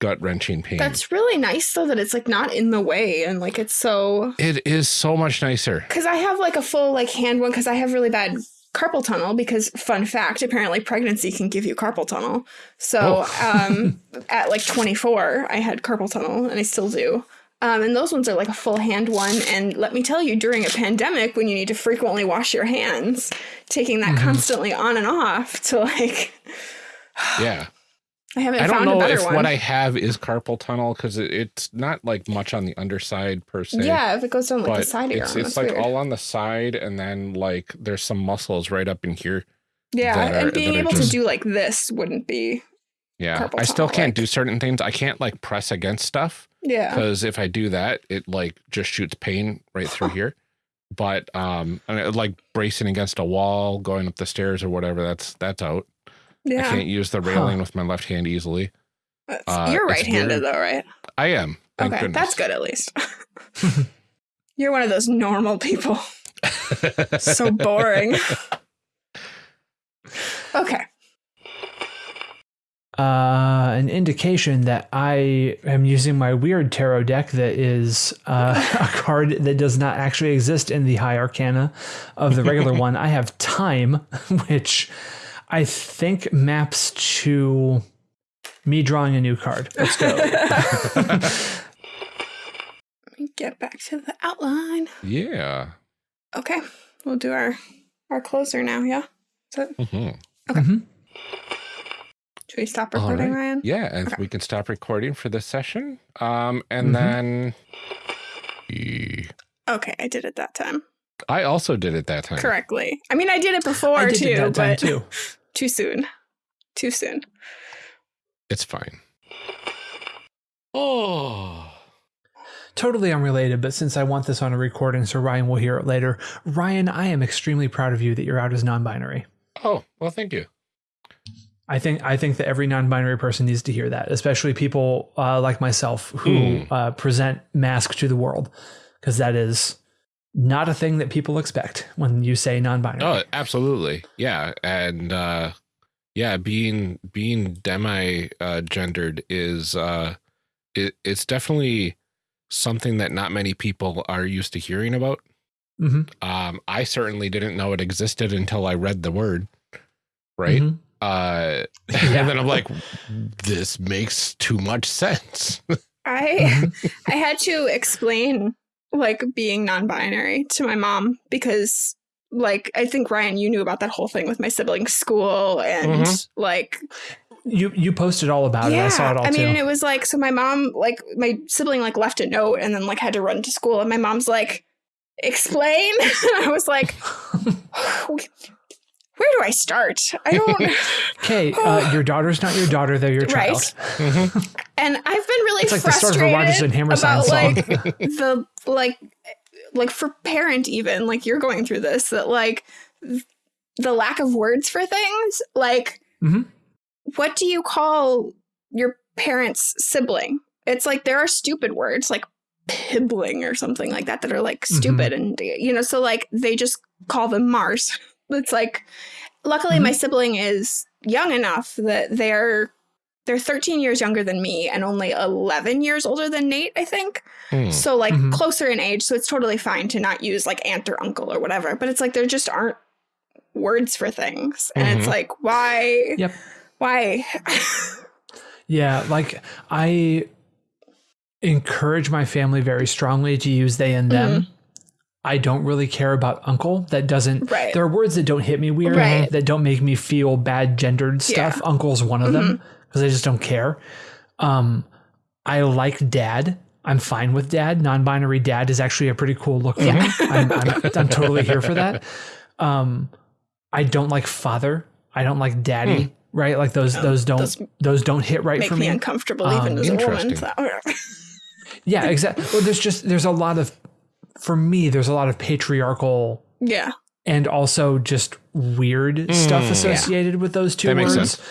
gut wrenching pain. That's really nice though that it's like not in the way and like it's so it is so much nicer. because I have like a full like hand one because I have really bad carpal tunnel because fun fact apparently pregnancy can give you carpal tunnel. So Oh. um (laughs) at like 24 I had carpal tunnel and I still do. Um, and those ones are like a full hand one. And let me tell you, during a pandemic, when you need to frequently wash your hands, taking that Mhm. constantly on and off to like, (sighs) Yeah. I haven't I don't found a know better if one. what I have is carpal tunnel because it, it's not like much on the underside per se. yeah, if it goes down like the side of your it's arm, it's like weird. all on the side and then like there's some muscles right up in here. yeah, are- and being able just- to do like this wouldn't be. Yeah. I still can't like- do certain things. I can't like press against stuff. Yeah. because if I do that, it like just shoots pain right through (laughs) here. But um, and it, like bracing against a wall, going up the stairs or whatever, that's that's out. I can't use the railing with my left hand easily. Uh, You're right-handed though, right? I am. Thank okay, goodness. that's good at least. (laughs) You're one of those normal people. so boring. (laughs) okay. uh, an indication that I am using my weird tarot deck that is uh, (laughs) a card that does not actually exist in the High Arcana of the regular one. I have Time, which I think maps to me drawing a new card. Let's go. (laughs) Let me get back to the outline. yeah. Okay. We'll do our our closer now, yeah? Is it, Mhm. Mhm. should we stop recording, right. Ryan? Yeah, and Okay. we can stop recording for this session. Um, and Mhm. then E- Okay, I did it that time. I also did it that time. Correctly. I mean I did it before I did too, it that time but too. (laughs) too soon. Too soon. It's fine. Oh. Totally unrelated, but since I want this on a recording so Ryan will hear it later, Ryan, I am extremely proud of you that you're out as non-binary. Oh, well, thank you. I think I think that every non-binary person needs to hear that, especially people uh, like myself who Hmm. uh, present mask to the world, because that is not a thing that people expect when you say non-binary. Oh, absolutely. Yeah. And uh yeah, being being demi uh gendered is uh it, it's definitely something that not many people are used to hearing about. hmm Um I certainly didn't know it existed until I read the word. Right? Mhm. Uh (laughs) Yeah. and then I'm like this makes too much sense. I (laughs) I had to explain like being non-binary to my mom because like I think Ryan you knew about that whole thing with my sibling school and Mhm. like You you posted all about it. I saw it all I mean too. it was like so my mom like my sibling like left a note and then like had to run to school and my mom's like explain (laughs) I was like (laughs) where do I start? I don't. (laughs) Okay, uh, (sighs) your daughter's not your daughter; they're your Right. child. and I've been really It's like the start of a frustrated Hammerstein about song. like the like like for parent even like you're going through this that like the lack of words for things like Mhm. what do you call your parent's sibling? It's like there are stupid words like pibling or something like that that are like Mm-hmm. stupid and you know so like they just call them Mars. It's like luckily Mm-hmm. my sibling is young enough that they're they're 13 years younger than me and only 11 years older than Nate, I think. Hmm. So like Mhm. closer in age, so it's totally fine to not use like aunt or uncle or whatever. But it's like there just aren't words for things. And it's Mhm. like why Yep. why (laughs) Yeah, like I encourage my family very strongly to use they and them. Mm-hmm. I don't really care about uncle. That doesn't. Right. There are words that don't hit me weird. Right. That don't make me feel bad gendered stuff. Yeah. Mm-hmm. Uncle's one of them because I just don't care. Um, I like dad. I'm fine with dad. Non-binary dad is actually a pretty cool look for me. I'm, I'm, I'm totally here for that. Um, I don't like father. I don't like daddy. Right? Like those. Those don't. those Those, don't hit right for me me. uncomfortable Um, even as a woman. interesting. So- (laughs) Yeah, exactly. Well, there's just there's a lot of for me. There's a lot of patriarchal yeah. and also just weird stuff Mm. associated with those two That makes words. sense.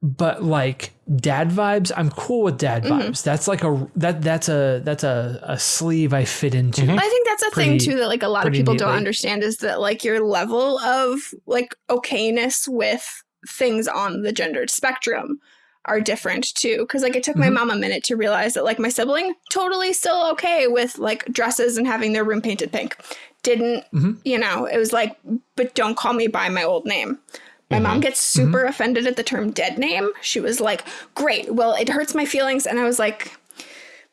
But like dad vibes, I'm cool with dad Mm-hmm. vibes. That's like a that that's a that's a, a sleeve I fit into. Mm-hmm. I think that's a thing too that like a lot of pretty people don't understand is that like your level of like okayness with things on the gendered spectrum are different too. Cause like it took my Mhm. mom a minute to realize that like my sibling totally still okay with like dresses and having their room painted pink. Didn't Mhm. you know, it was like, but don't call me by my old name. My mom gets super offended at the term dead name. She was like, Great, well, it hurts my feelings. And I was like,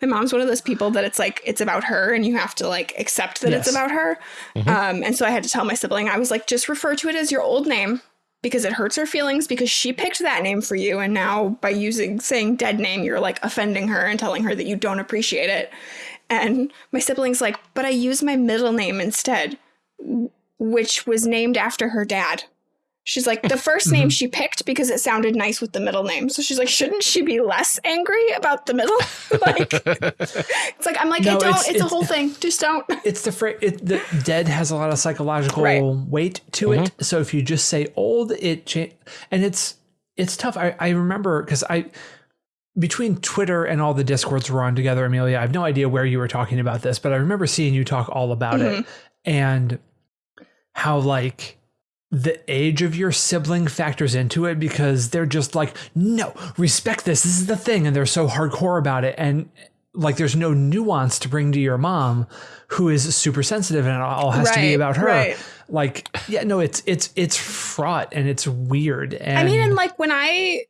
my mom's one of those people that it's like it's about her and you have to like accept that it's about her um, and so i had to tell my sibling i was like just refer to it as your old name because it hurts her feelings because she picked that name for you and now by using saying dead name you're like offending her and telling her that you don't appreciate it. And my sibling's like but i use my middle name instead which was named after her dad She's like, the 1st name mm-hmm. she picked because it sounded nice with the middle name. So she's like, shouldn't she be less angry about the middle? (laughs) like, (laughs) it's like, I'm like, No, it don't, it's- it's, a whole thing. Just don't. (laughs) It's the phrase. It, the dead has a lot of psychological Right. weight to it. Mm-hmm. So if you just say old, it cha- and it's it's tough. I, I remember because I between Twitter and all the discords we're on together, Amelia. I have no idea where you were talking about this, but I remember seeing you talk all about it mm-hmm. and how like the age of your sibling factors into it because they're just like, no, respect this. This is the thing. And they're so hardcore about it. And like, there's no nuance to bring to your mom who is super sensitive and it all has to be about her. right. Like, yeah, no, it's, it's, it's fraught and it's weird. And I mean, and like when I,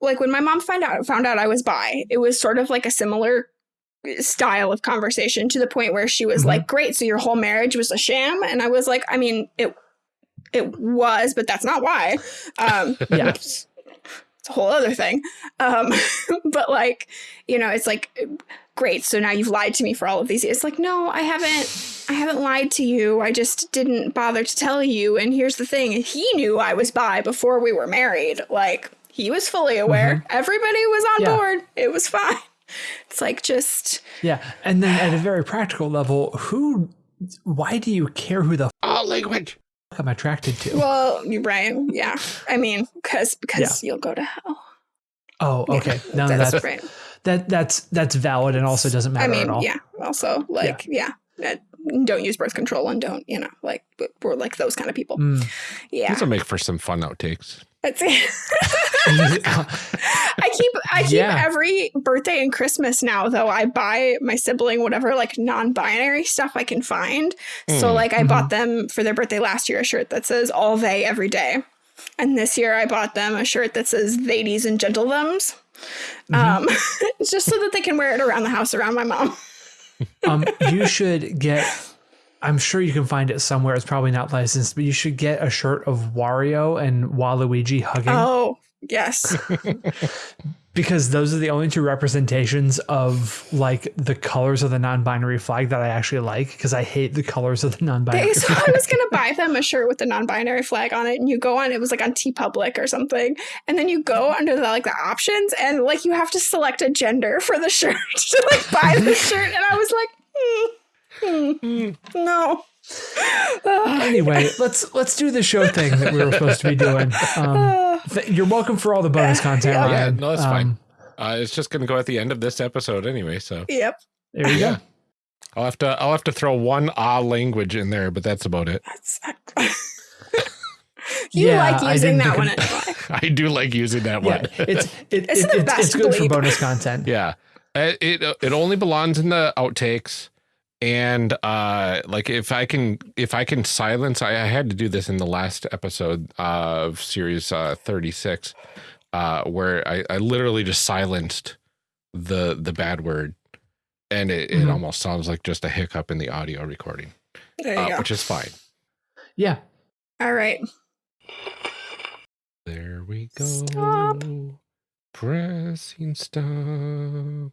like when my mom found out, found out I was bi, it was sort of like a similar style of conversation to the point where she was Mhm. like, great. So your whole marriage was a sham. And I was like, I mean, it, it was, but that's not why. Um, (laughs) Yeah. it's a whole other thing. Um, (laughs) but like, you know, it's like, great. So now you've lied to me for all of these years. It's like, no, I haven't, I haven't lied to you. I just didn't bother to tell you. And here's the thing. He knew I was bi before we were married. Like he was fully aware. Everybody was on Yeah. board. It was fine. It's like just yeah. And then at a very practical level, who, why do you care who the f- All language. Fuck I'm attracted to? well, you're right. Yeah. I mean, because because you'll go to hell. oh, okay. No, That's, that's, right. that, that's, that's valid and also doesn't matter I mean, at all. yeah. Also, like, yeah. uh, don't use birth control and don't, you know, like we're like those kind of people. Mm. Yeah. This will make for some fun outtakes. That's it. (laughs) I keep I keep Yeah. every birthday and Christmas now though I buy my sibling whatever like non-binary stuff I can find. So Mm. like I bought them for their birthday last year a shirt that says all they every day. And this year I bought them a shirt that says ladies and gentlethems. Um (laughs) just so that they can wear it around the house around my mom. um, you should get. I'm sure you can find it somewhere. It's probably not licensed, but you should get a shirt of Wario and Waluigi hugging. Oh, yes. (laughs) (laughs) because those are the only two representations of like the colors of the non-binary flag that I actually like because I hate the colors of the non-binary. Okay, so. I was gonna buy them a shirt with the non-binary flag on it, and you go on. It was like on TeePublic or something, and then you go under the like the options, and like you have to select a gender for the (laughs) shirt to like buy the shirt. And I was like, hmm, hmm, no. (sighs) Anyway, let's let's do the show thing that we were supposed to be doing. Um, (sighs) th- you're welcome for all the bonus content. Yeah, Yeah, Ryan. no, that's Um, fine. Uh, it's just going to go at the end of this episode anyway, so yep, There you yeah. go. I'll have to I'll have to throw one ah language in there, but that's about it. that's. (laughs) you Yeah, like using that one anyway. (laughs) I do like using that Yeah, one. it's (laughs) it, It's it, the it's, best it's good for bonus content. Yeah. Uh, It it only belongs in the outtakes. And uh like if I can if I can silence I, I had to do this in the last episode of series uh 36 uh where I, I literally just silenced the the bad word and it, it Mhm. almost sounds like just a hiccup in the audio recording. There you Uh, go. which is fine. Yeah. All right. There we go. Stop. Pressing stop.